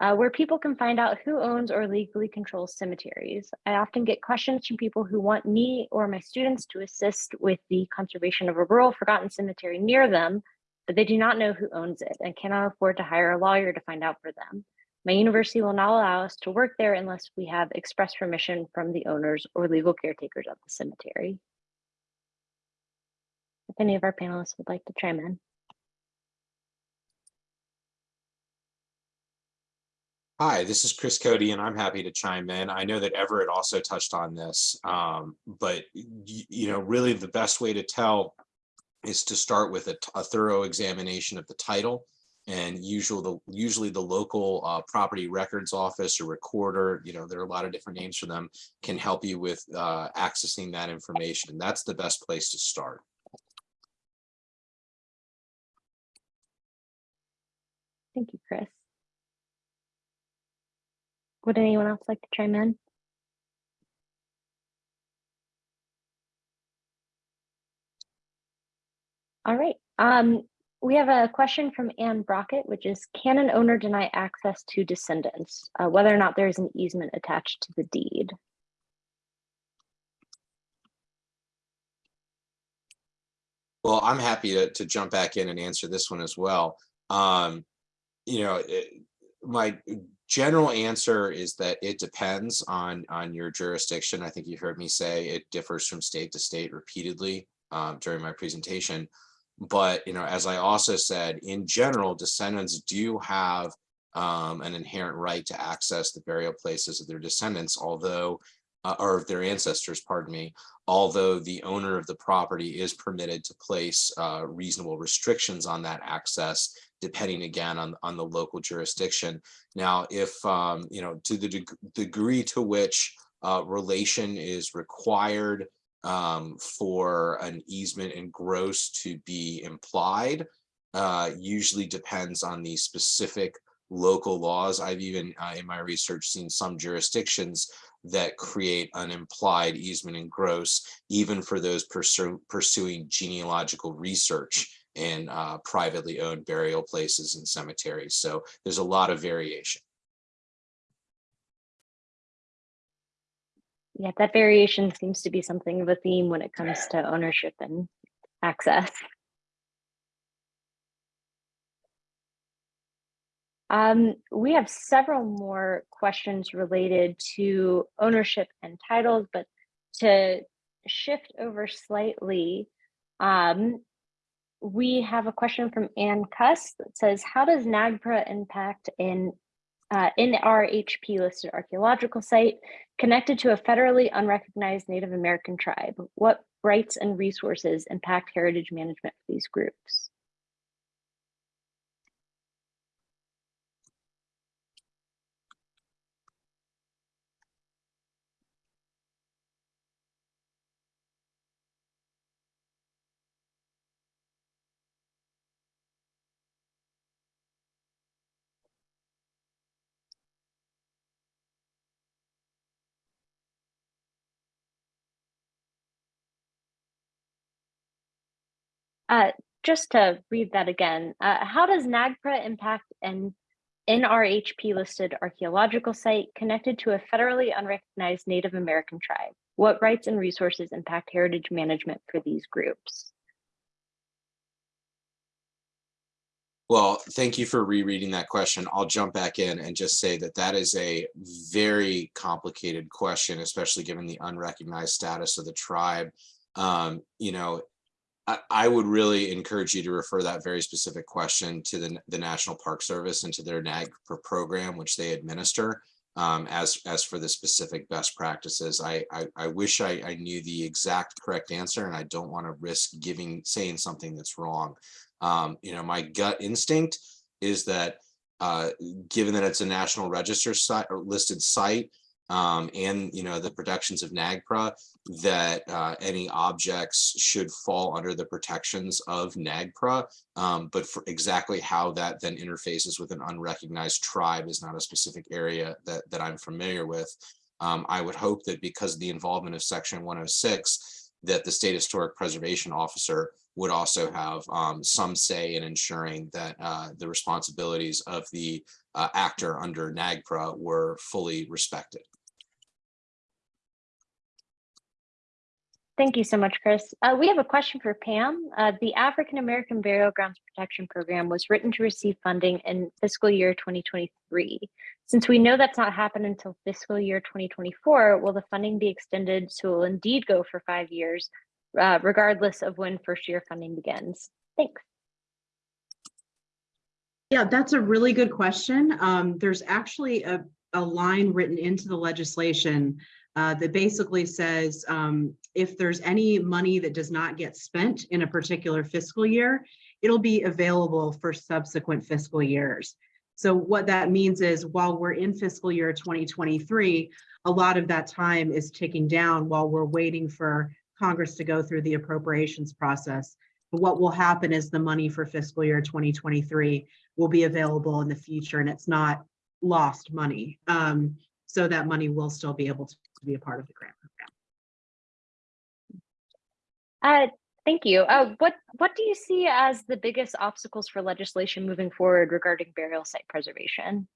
uh, where people can find out who owns or legally controls cemeteries. I often get questions from people who want me or my students to assist with the conservation of a rural forgotten cemetery near them, but they do not know who owns it and cannot afford to hire a lawyer to find out for them. My university will not allow us to work there unless we have express permission from the owners or legal caretakers of the cemetery. If any of our panelists would like to chime in. Hi, this is Chris Cody, and I'm happy to chime in. I know that Everett also touched on this, um, but you know, really the best way to tell is to start with a thorough examination of the title. And usually the usually the local uh, property records office or recorder, you know, there are a lot of different names for them, can help you with uh, accessing that information. That's the best place to start. Thank you, Chris. Would anyone else like to chime in? All right. Um, we have a question from Anne Brockett, which is, can an owner deny access to descendants, uh, whether or not there is an easement attached to the deed? Well, I'm happy to, to jump back in and answer this one as well. Um, you know, it, my general answer is that it depends on on your jurisdiction. I think you heard me say it differs from state to state repeatedly um, during my presentation. But you know, as I also said, in general, descendants do have um, an inherent right to access the burial places of their descendants, although uh, or of their ancestors, pardon me, although the owner of the property is permitted to place uh, reasonable restrictions on that access, depending again on, on the local jurisdiction. Now, if, um, you know, to the deg degree to which uh, relation is required um, for an easement in gross to be implied, uh, usually depends on the specific local laws. I've even uh, in my research seen some jurisdictions that create an implied easement in gross, even for those pursue, pursuing genealogical research in uh, privately owned burial places and cemeteries. So there's a lot of variation. Yeah, that variation seems to be something of a theme when it comes to ownership and access. Um, we have several more questions related to ownership and titles, but to shift over slightly, um, we have a question from Ann Cuss that says, how does NAGPRA impact in uh, NRHP listed archaeological site connected to a federally unrecognized Native American tribe? What rights and resources impact heritage management for these groups? Uh, just to read that again, uh, how does NAGPRA impact an NRHP listed archaeological site connected to a federally unrecognized Native American tribe? What rights and resources impact heritage management for these groups? Well, thank you for rereading that question. I'll jump back in and just say that that is a very complicated question, especially given the unrecognized status of the tribe. Um, you know, I, would really encourage you to refer that very specific question to the, the National Park Service and to their NAGPRA program, which they administer. Um, as, as for the specific best practices, I, I, I wish I, I knew the exact correct answer and I don't want to risk giving, saying something that's wrong. Um, you know, my gut instinct is that uh, given that it's a national register site or listed site, um, and you know the protections of NAGPRA, that uh, any objects should fall under the protections of NAGPRA. Um, but for exactly how that then interfaces with an unrecognized tribe is not a specific area that that I'm familiar with. Um, I would hope that because of the involvement of Section 106, that the State Historic Preservation Officer would also have um, some say in ensuring that uh, the responsibilities of the uh, actor under NAGPRA were fully respected. Thank you so much, Chris. Uh, we have a question for Pam. Uh, the African American Burial Grounds Protection Program was written to receive funding in fiscal year 2023. Since we know that's not happened until fiscal year 2024, will the funding be extended so it will indeed go for five years, uh, regardless of when first year funding begins? Thanks. Yeah, that's a really good question. Um, there's actually a, a line written into the legislation uh, that basically says um, if there's any money that does not get spent in a particular fiscal year, it'll be available for subsequent fiscal years. So what that means is while we're in fiscal year 2023, a lot of that time is ticking down while we're waiting for Congress to go through the appropriations process. But what will happen is the money for fiscal year 2023 will be available in the future and it's not lost money. Um, so that money will still be able to be a part of the grant program. Uh, thank you. Uh, what what do you see as the biggest obstacles for legislation moving forward regarding burial site preservation?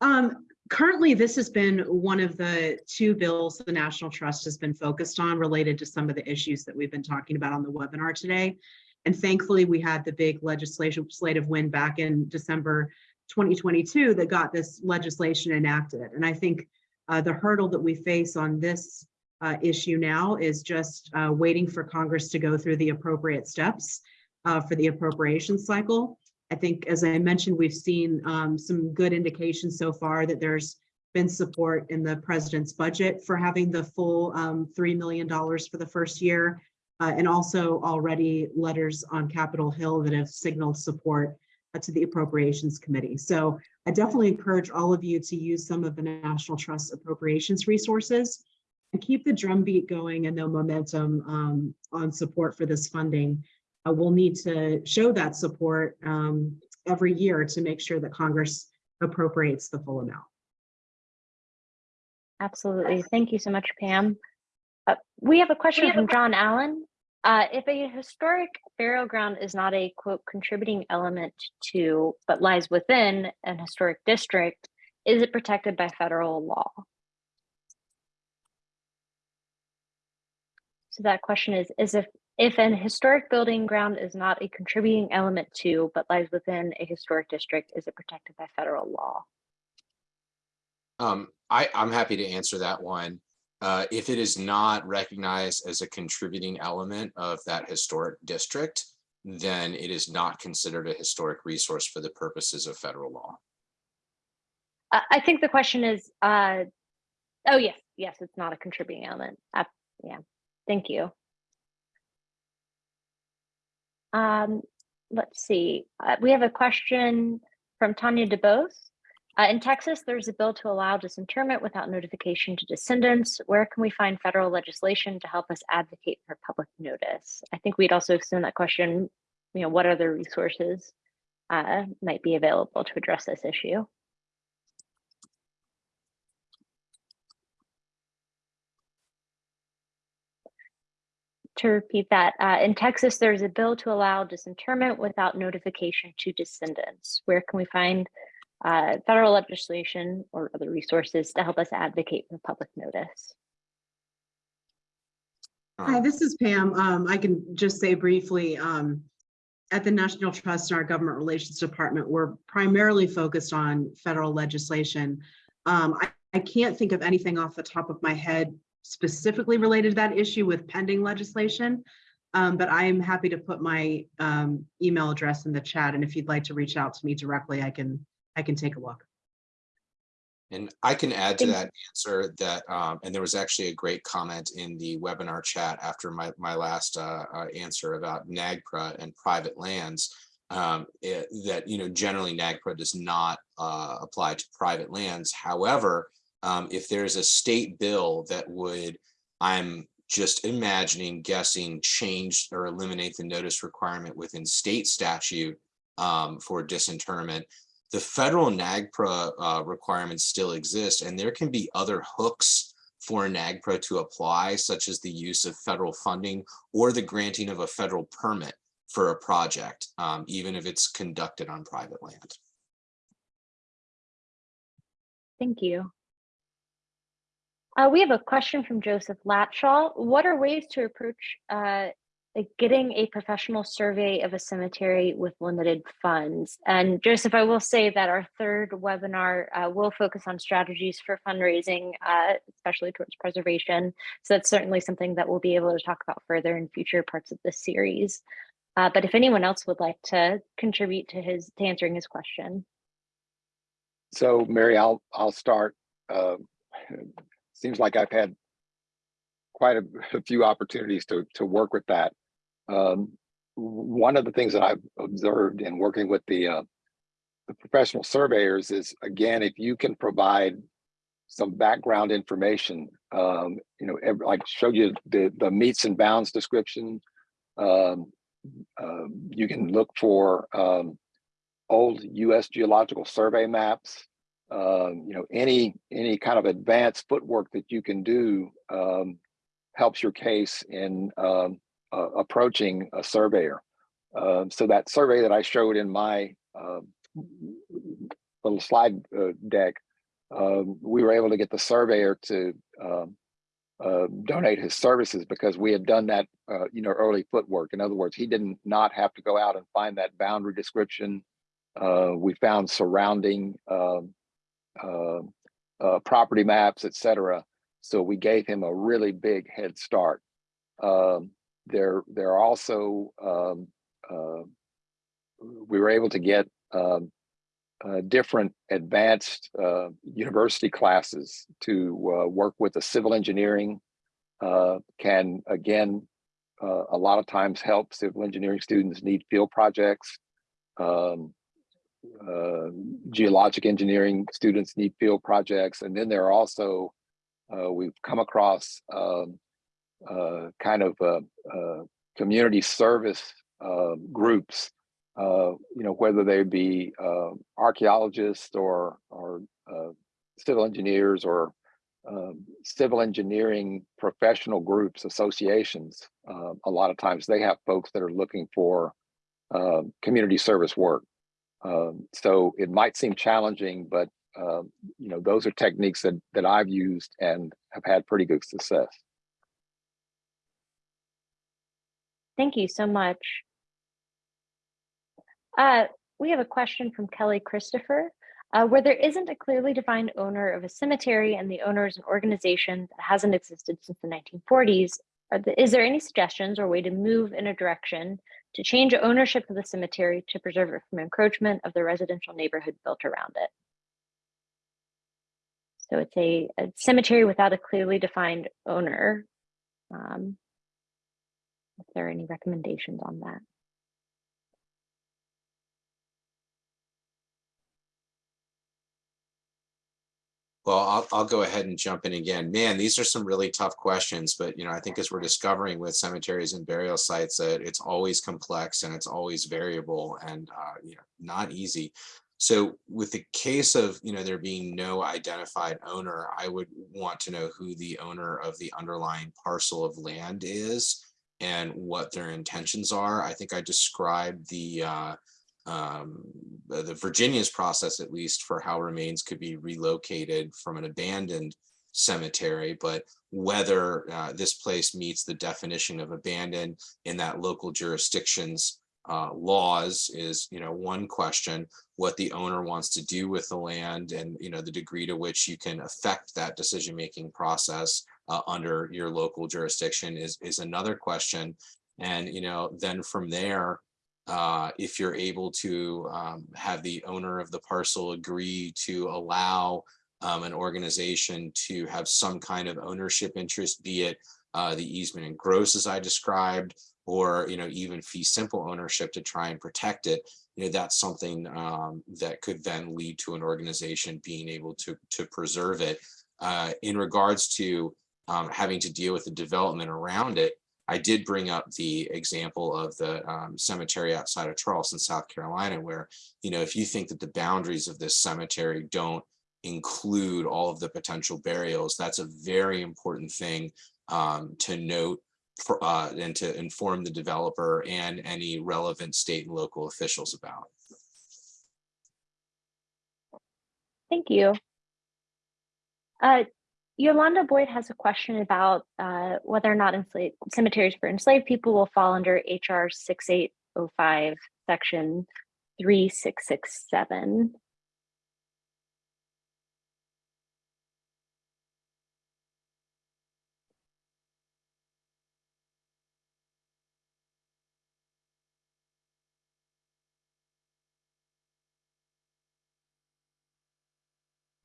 Um, currently, this has been one of the two bills the National Trust has been focused on related to some of the issues that we've been talking about on the webinar today. And thankfully, we had the big legislative win back in December 2022 that got this legislation enacted. And I think uh, the hurdle that we face on this uh, issue now is just uh, waiting for Congress to go through the appropriate steps uh, for the appropriation cycle. I think, as I mentioned, we've seen um, some good indications so far that there's been support in the president's budget for having the full um, $3 million for the first year, uh, and also already letters on Capitol Hill that have signaled support to the Appropriations Committee. So I definitely encourage all of you to use some of the National Trust appropriations resources and keep the drumbeat going and the momentum um, on support for this funding. Uh, we'll need to show that support um, every year to make sure that Congress appropriates the full amount. Absolutely. Thank you so much, Pam. Uh, we have a question from John Allen. Uh, if a historic burial ground is not a quote contributing element to, but lies within an historic district, is it protected by federal law? So that question is, is if, if an historic building ground is not a contributing element to, but lies within a historic district, is it protected by federal law? Um, I, I'm happy to answer that one. Uh, if it is not recognized as a contributing element of that historic district, then it is not considered a historic resource for the purposes of federal law. I, think the question is, uh, oh yes, yes, it's not a contributing element. Yeah, thank you. Um, let's see, uh, we have a question from Tanya DeBose. Uh, in Texas, there's a bill to allow disinterment without notification to descendants. Where can we find federal legislation to help us advocate for public notice? I think we'd also extend that question, you know, what other resources uh, might be available to address this issue? to repeat that, uh, in Texas, there's a bill to allow disinterment without notification to descendants. Where can we find uh, federal legislation or other resources to help us advocate for public notice? Hi, Um, this is Pam. Um, I can just say briefly, um, at the National Trust and our Government Relations Department, we're primarily focused on federal legislation. Um, I, I can't think of anything off the top of my head specifically related to that issue with pending legislation. Um, but I am happy to put my, um, email address in the chat, and if you'd like to reach out to me directly, I can, I can take a look. And I can add to that answer that, um, and there was actually a great comment in the webinar chat after my, my last, uh, uh, answer about NAGPRA and private lands. Um, it- that, you know, generally NAGPRA does not, uh, apply to private lands. However, um, if there's a state bill that would, I'm just imagining, guessing, change or eliminate the notice requirement within state statute, um, for disinterment, the federal NAGPRA uh, requirements still exist, and there can be other hooks for NAGPRA to apply, such as the use of federal funding or the granting of a federal permit for a project, um, even if it's conducted on private land. Thank you. Uh, we have a question from Joseph Latshaw. What are ways to approach uh, like getting a professional survey of a cemetery with limited funds? And Joseph, I will say that our third webinar uh, will focus on strategies for fundraising, uh, especially towards preservation. So that's certainly something that we'll be able to talk about further in future parts of this series. Uh, but if anyone else would like to contribute to his to answering his question. So Mary, I'll, I'll start. Uh, Seems like I've had quite a, a few opportunities to, to work with that. Um, One of the things that I've observed in working with the, uh, the professional surveyors is, again, if you can provide some background information, um, you know, like showed you the, the metes and bounds description. Um, uh, You can look for um, old US Geological Survey maps. Um, you know, any any kind of advanced footwork that you can do um, helps your case in um, uh, approaching a surveyor. Um, so that survey that I showed in my um, little slide uh, deck, um, we were able to get the surveyor to uh, donate his services because we had done that, uh, you know, early footwork. In other words, he didn't not have to go out and find that boundary description. Uh, we found surrounding uh, uh, property maps, et cetera. So we gave him a really big head start. Um, there, there are also, um, uh, we were able to get um, uh, different advanced uh, university classes to uh, work with the civil engineering uh, can again uh, a lot of times help civil engineering students need field projects. Um, geologic engineering students need field projects, and then there are also we've come across um, kind of uh, uh, community service uh, groups uh, you know, whether they be uh, archaeologists or or uh, civil engineers or um, civil engineering professional groups, associations. Uh, a lot of times they have folks that are looking for uh, community service work. Um, so it might seem challenging, but um, you know, those are techniques that that I've used and have had pretty good success. Thank you so much. Uh, we have a question from Kelly Christopher. Uh, where there isn't a clearly defined owner of a cemetery and the owner is an organization that hasn't existed since the 1940s, are the, is there any suggestions or way to move in a direction to change ownership of the cemetery to preserve it from encroachment of the residential neighborhood built around it? So it's a, a cemetery without a clearly defined owner. Um, if there are any recommendations on that. Well, I'll, I'll go ahead and jump in again. Man, these are some really tough questions, but you know, I think as we're discovering with cemeteries and burial sites that it's always complex and it's always variable and uh, you know, not easy. So with the case of, you know, there being no identified owner, I would want to know who the owner of the underlying parcel of land is. And what their intentions are. I think I described the uh, um, the Virginia's process, at least, for how remains could be relocated from an abandoned cemetery, but whether uh, this place meets the definition of abandoned in that local jurisdictions uh, laws is, you know, one question. What the owner wants to do with the land and, you know, the degree to which you can affect that decision-making process uh, under your local jurisdiction is, is another question. And, you know, then from there, uh, if you're able to um, have the owner of the parcel agree to allow um, an organization to have some kind of ownership interest, be it uh, the easement in gross as I described, or you know even fee simple ownership to try and protect it. You know that's something um, that could then lead to an organization being able to to preserve it. Uh, in regards to um, having to deal with the development around it, I did bring up the example of the um, cemetery outside of Charleston, South Carolina, where, you know, if you think that the boundaries of this cemetery don't include all of the potential burials, that's a very important thing um, to note for, uh, and to inform the developer and any relevant state and local officials about. Thank you. Uh, Yolanda Boyd has a question about uh, whether or not cemeteries for enslaved people will fall under HR 6805, section 3667.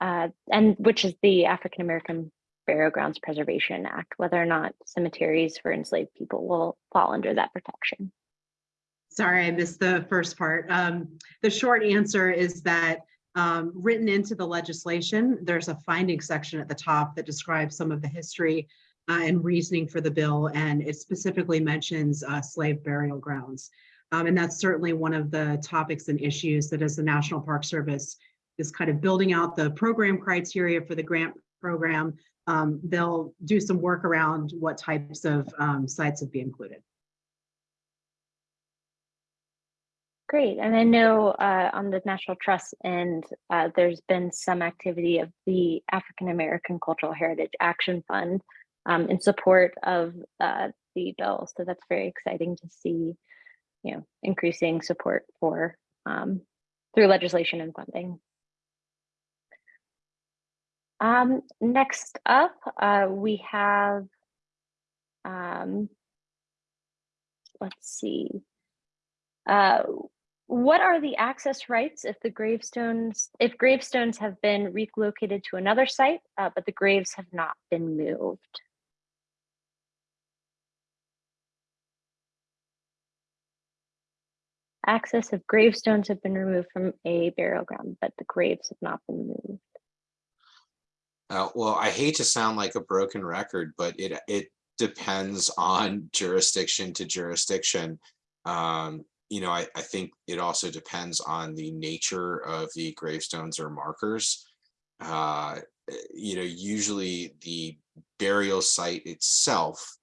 Uh, and which is the African American Burial Grounds Preservation Act, whether or not cemeteries for enslaved people will fall under that protection. Sorry, I missed the first part. Um, the short answer is that um, written into the legislation, there's a finding section at the top that describes some of the history uh, and reasoning for the bill, and it specifically mentions uh, slave burial grounds. Um, and that's certainly one of the topics and issues that as the National Park Service is kind of building out the program criteria for the grant program. Um, they'll do some work around what types of um, sites would be included. Great, and I know uh, on the National Trust end, uh, there's been some activity of the African American Cultural Heritage Action Fund um, in support of uh, the bill. So that's very exciting to see, you know, increasing support for um, through legislation and funding. Um, next up, uh, we have, um, let's see. Uh, what are the access rights if the gravestones, if gravestones have been relocated to another site, uh, but the graves have not been moved? Access of gravestones have been removed from a burial ground, but the graves have not been moved. Uh, well, I hate to sound like a broken record, but it it depends on jurisdiction to jurisdiction. Um, you know, I, I think it also depends on the nature of the gravestones or markers. Uh, you know, usually the burial site itself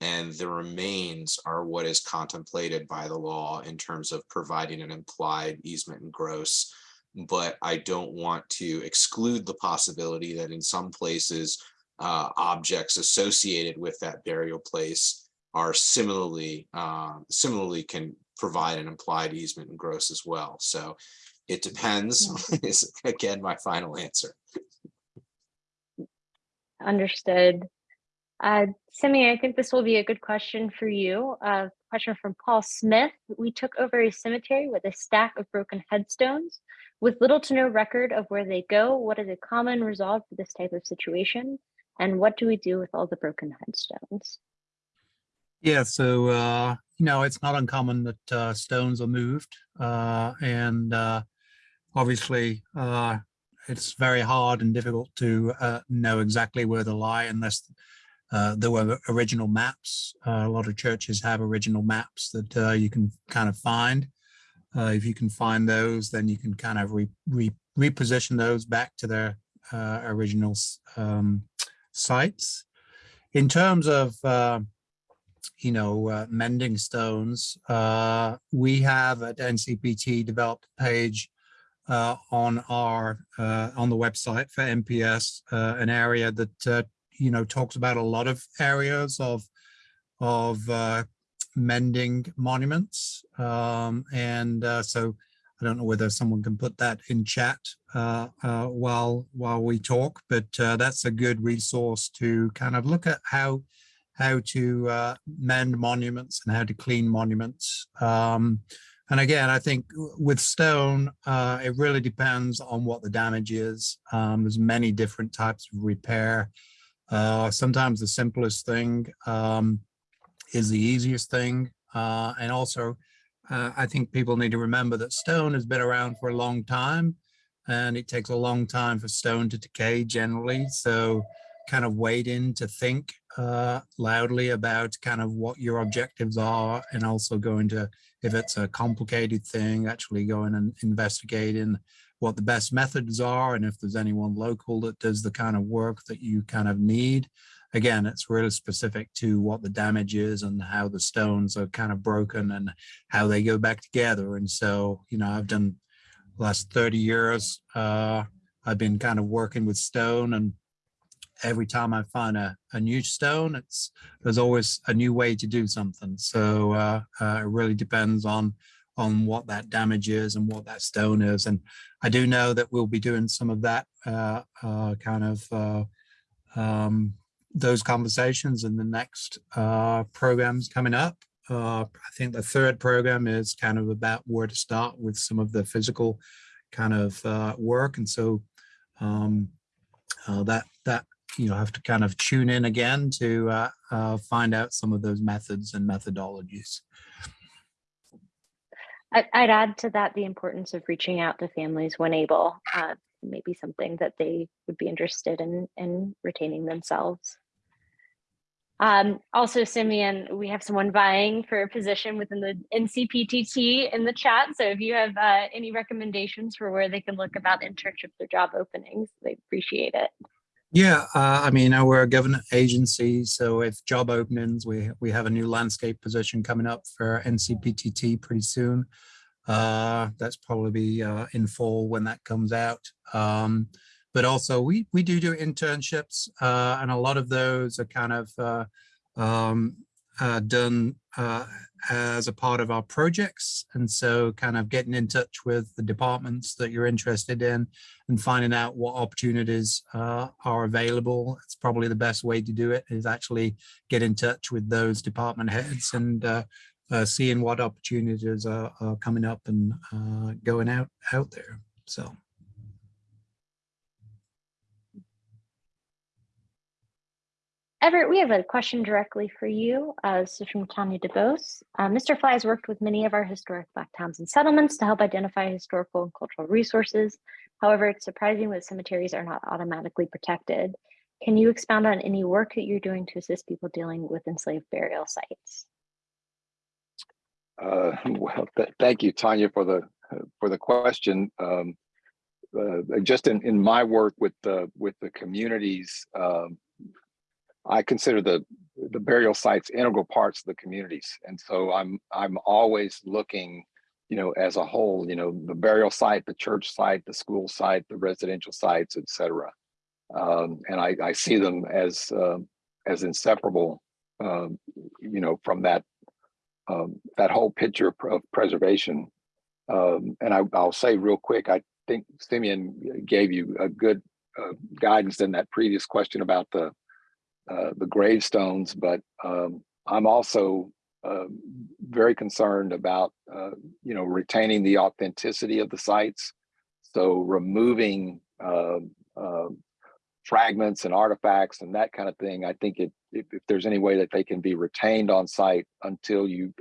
and the remains are what is contemplated by the law in terms of providing an implied easement in gross but I don't want to exclude the possibility that in some places uh, objects associated with that burial place are similarly uh, similarly can provide an implied easement in gross as well. So it depends is again my final answer. Understood. Uh, Simi, I think this will be a good question for you. A uh, question from Paul Smith. We took over a cemetery with a stack of broken headstones. With little to no record of where they go, what is a common resolve for this type of situation? And what do we do with all the broken headstones? Yeah, so, uh, you know, it's not uncommon that uh, stones are moved. Uh, and uh, obviously, uh, it's very hard and difficult to uh, know exactly where they lie unless there were original maps. A lot of churches have original maps that you can kind of find. Uh, if you can find those, then you can kind of re, re, reposition those back to their uh, original um, sites. In terms of uh, you know, uh, mending stones, uh, we have at NCPTT developed a page uh, on our on the website for NPS, an area that you know talks about a lot of areas of of mending monuments, um, and uh, so I don't know whether someone can put that in chat uh, uh, while while we talk, but uh, that's a good resource to kind of look at how how to uh, mend monuments and how to clean monuments. Um, and again, I think with stone, uh, it really depends on what the damage is. Um, there's many different types of repair. Sometimes the simplest thing um, is the easiest thing. Uh, and also, uh, I think people need to remember that stone has been around for a long time and it takes a long time for stone to decay generally. So kind of wait in to think uh, loudly about kind of what your objectives are and also going to, if it's a complicated thing, actually going and investigating what the best methods are and if there's anyone local that does the kind of work that you kind of need. Again, it's really specific to what the damage is and how the stones are kind of broken and how they go back together. And so, you know, I've done last 30 years, uh, I've been kind of working with stone and every time I find a, a new stone, it's there's always a new way to do something. So uh, uh, it really depends on on what that damage is and what that stone is. And I do know that we'll be doing some of that uh, uh, kind of uh, um, those conversations in the next uh, programs coming up. Uh, I think the third program is kind of about where to start with some of the physical kind of uh, work. And so um, uh, that that you know have to kind of tune in again to uh, uh, find out some of those methods and methodologies. I'd add to that the importance of reaching out to families when able, uh, maybe something that they would be interested in, in retaining themselves. Um, also, Simeon, we have someone vying for a position within the NCPTT in the chat. So if you have uh, any recommendations for where they can look about internships or job openings, they appreciate it. Yeah, uh, I mean, we're a government agency, so if job openings, we we have a new landscape position coming up for NCPTT pretty soon. Uh, that's probably uh, in fall when that comes out. Um, but also we we do do internships, uh, and a lot of those are kind of uh, um, uh, done uh, as a part of our projects. And so kind of getting in touch with the departments that you're interested in and finding out what opportunities uh, are available. It's probably the best way to do it is actually get in touch with those department heads and uh, seeing what opportunities are, are coming up and going out out there. So. Everett, we have a question directly for you. Uh, this is from Tanya DeBose. Uh, Mr. Fly has worked with many of our historic Black towns and settlements to help identify historical and cultural resources. However, it's surprising that cemeteries are not automatically protected. Can you expound on any work that you're doing to assist people dealing with enslaved burial sites? Uh, well, th thank you, Tanya, for the for the question. Um, uh, just in, in my work with the with the communities, um, I consider the the burial sites integral parts of the communities, and so I'm I'm always looking, you know, as a whole, you know, the burial site, the church site, the school site, the residential sites, etc. Um, and I, I see them as uh, as inseparable, um, you know, from that um, that whole picture of, preservation. Um, and I, will say real quick, I think Simeon gave you a good uh, guidance in that previous question about the uh, the gravestones, but um, I'm also uh, very concerned about uh, you know retaining the authenticity of the sites. So removing uh, uh, fragments and artifacts and that kind of thing. I think it, if, if, there's any way that they can be retained on site until you,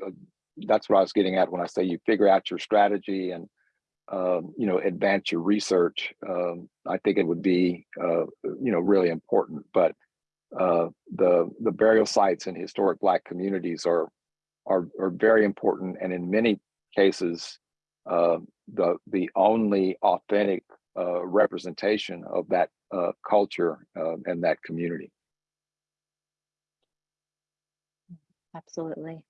that's what I was getting at when I say you figure out your strategy and, um, you know, advance your research. Um, I think it would be, uh, you know, really important. But uh, the the burial sites in historic Black communities are are are very important, and in many cases, uh, the the only authentic uh, representation of that uh, culture uh, and that community. Absolutely.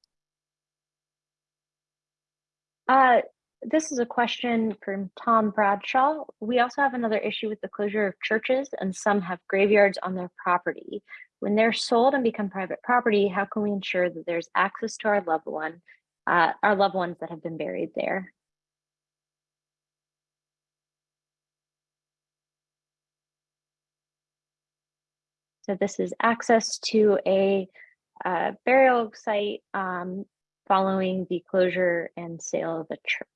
This is a question from Tom Bradshaw. We also have another issue with the closure of churches and some have graveyards on their property. When they're sold and become private property, how can we ensure that there's access to our loved one, uh, our loved ones that have been buried there? So this is access to a uh, burial site um, following the closure and sale of a church.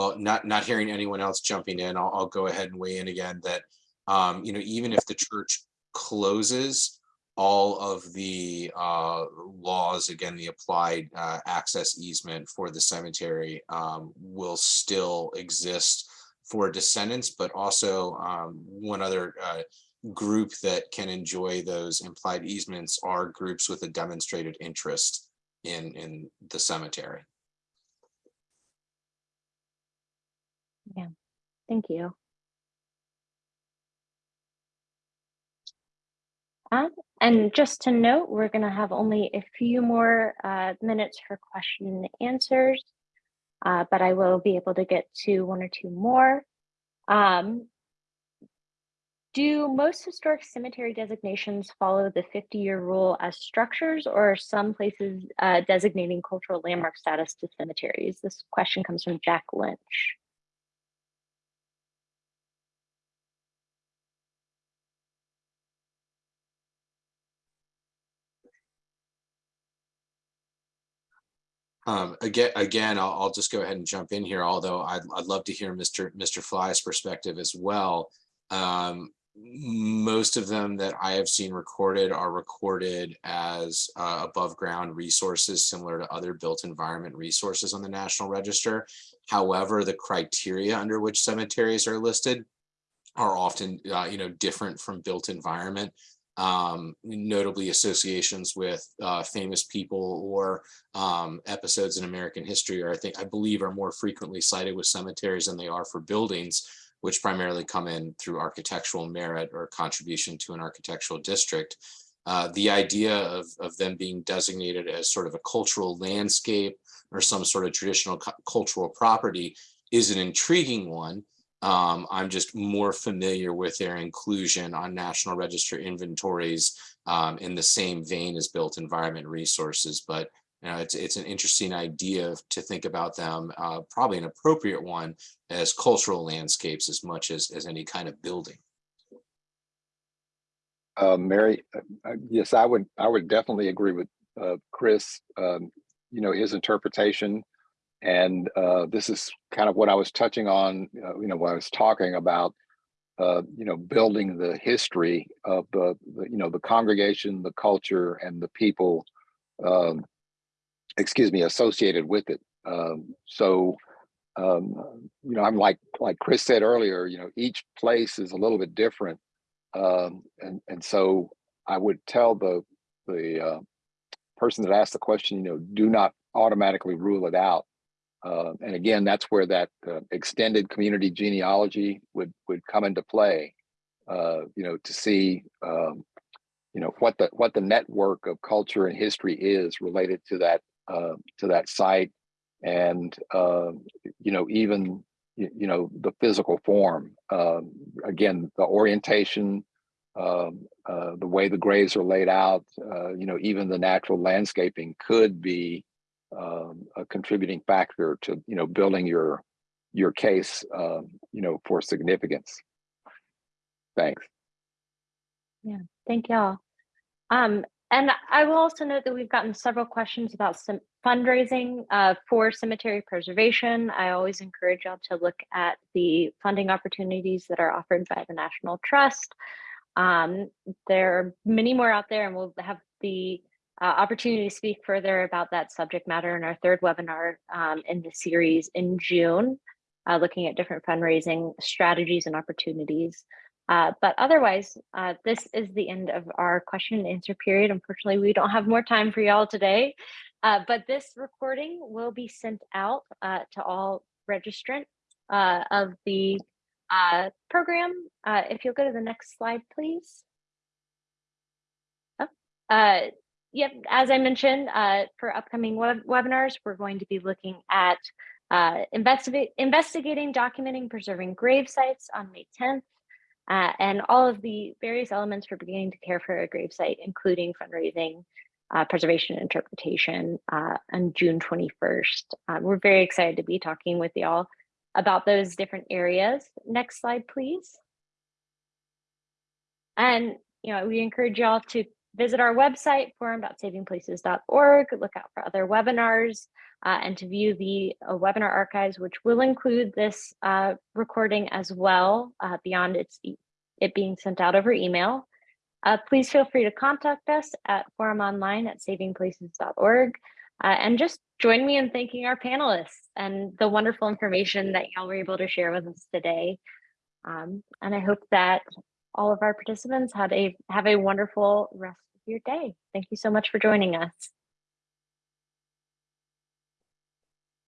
Well, not, not hearing anyone else jumping in, I'll, I'll go ahead and weigh in again that, um, you know, even if the church closes, all of the uh, laws, again, the applied uh, access easement for the cemetery um, will still exist for descendants, but also um, one other uh, group that can enjoy those implied easements are groups with a demonstrated interest in, in the cemetery. Thank you. Um, and just to note, we're going to have only a few more uh, minutes for question and answers, uh, but I will be able to get to one or two more. Um, do most historic cemetery designations follow the 50-year rule as structures or are some places uh, designating cultural landmark status to cemeteries? This question comes from Jack Lynch. Um, again, again, I'll, I'll just go ahead and jump in here, although I'd, I'd love to hear Mr. Mr. Fly's perspective as well. Um, most of them that I have seen recorded are recorded as uh, above ground resources similar to other built environment resources on the National Register. However, the criteria under which cemeteries are listed are often, uh, you know, different from built environment um, notably associations with uh, famous people or um, episodes in American history, or I think I believe are more frequently cited with cemeteries than they are for buildings, which primarily come in through architectural merit or contribution to an architectural district. Uh, the idea of, of them being designated as sort of a cultural landscape or some sort of traditional cultural property is an intriguing one. Um, I'm just more familiar with their inclusion on National Register inventories um, in the same vein as built environment resources. But you know, it's, it's an interesting idea to think about them, uh, probably an appropriate one as cultural landscapes as much as, as any kind of building. Uh, Mary, uh, uh, yes, I would, I would definitely agree with uh, Chris, um, you know, his interpretation. And uh, this is kind of what I was touching on, uh, you know, when I was talking about, uh, you know, building the history of the, the, you know, the congregation, the culture, and the people, um, excuse me, associated with it. Um, so, um, you know, I'm like, like Chris said earlier, you know, each place is a little bit different. Um, and, and so I would tell the, the uh, person that asked the question, you know, do not automatically rule it out. Uh, and again, that's where that uh, extended community genealogy would would come into play. Uh, you know, to see um, you know what the what the network of culture and history is related to that uh, to that site, and um, you know even you know the physical form. Um, again, the orientation, um, uh, the way the graves are laid out. Uh, you know, even the natural landscaping could be um, a contributing factor to you know building your your case um, you know for significance. Thanks. Yeah, thank y'all. Um, and I will also note that we've gotten several questions about some fundraising uh, for cemetery preservation. I always encourage y'all to look at the funding opportunities that are offered by the National Trust. Um, there are many more out there and we'll have the uh, opportunity to speak further about that subject matter in our third webinar um, in the series in June, uh, looking at different fundraising strategies and opportunities. Uh, but otherwise, uh, this is the end of our question and answer period. Unfortunately, we don't have more time for y'all today, uh, but this recording will be sent out uh, to all registrants of the program. If you'll go to the next slide, please. Oh, Yep, as I mentioned, uh, for upcoming web webinars, we're going to be looking at uh, investigating, documenting, preserving grave sites on May 10th, uh, and all of the various elements for beginning to care for a grave site, including fundraising, uh, preservation, interpretation uh, on June 21st. Uh, we're very excited to be talking with y'all about those different areas. Next slide, please. And you know, we encourage y'all to visit our website, forum.savingplaces.org, look out for other webinars, uh, and to view the uh, webinar archives, which will include this uh, recording as well, uh, beyond its e- it being sent out over email. Uh, please feel free to contact us at forumonline at savingplaces.org. Uh, and just join me in thanking our panelists and the wonderful information that y'all were able to share with us today. Um, and I hope that all of our participants had a have a wonderful rest of your day. Thank you so much for joining us.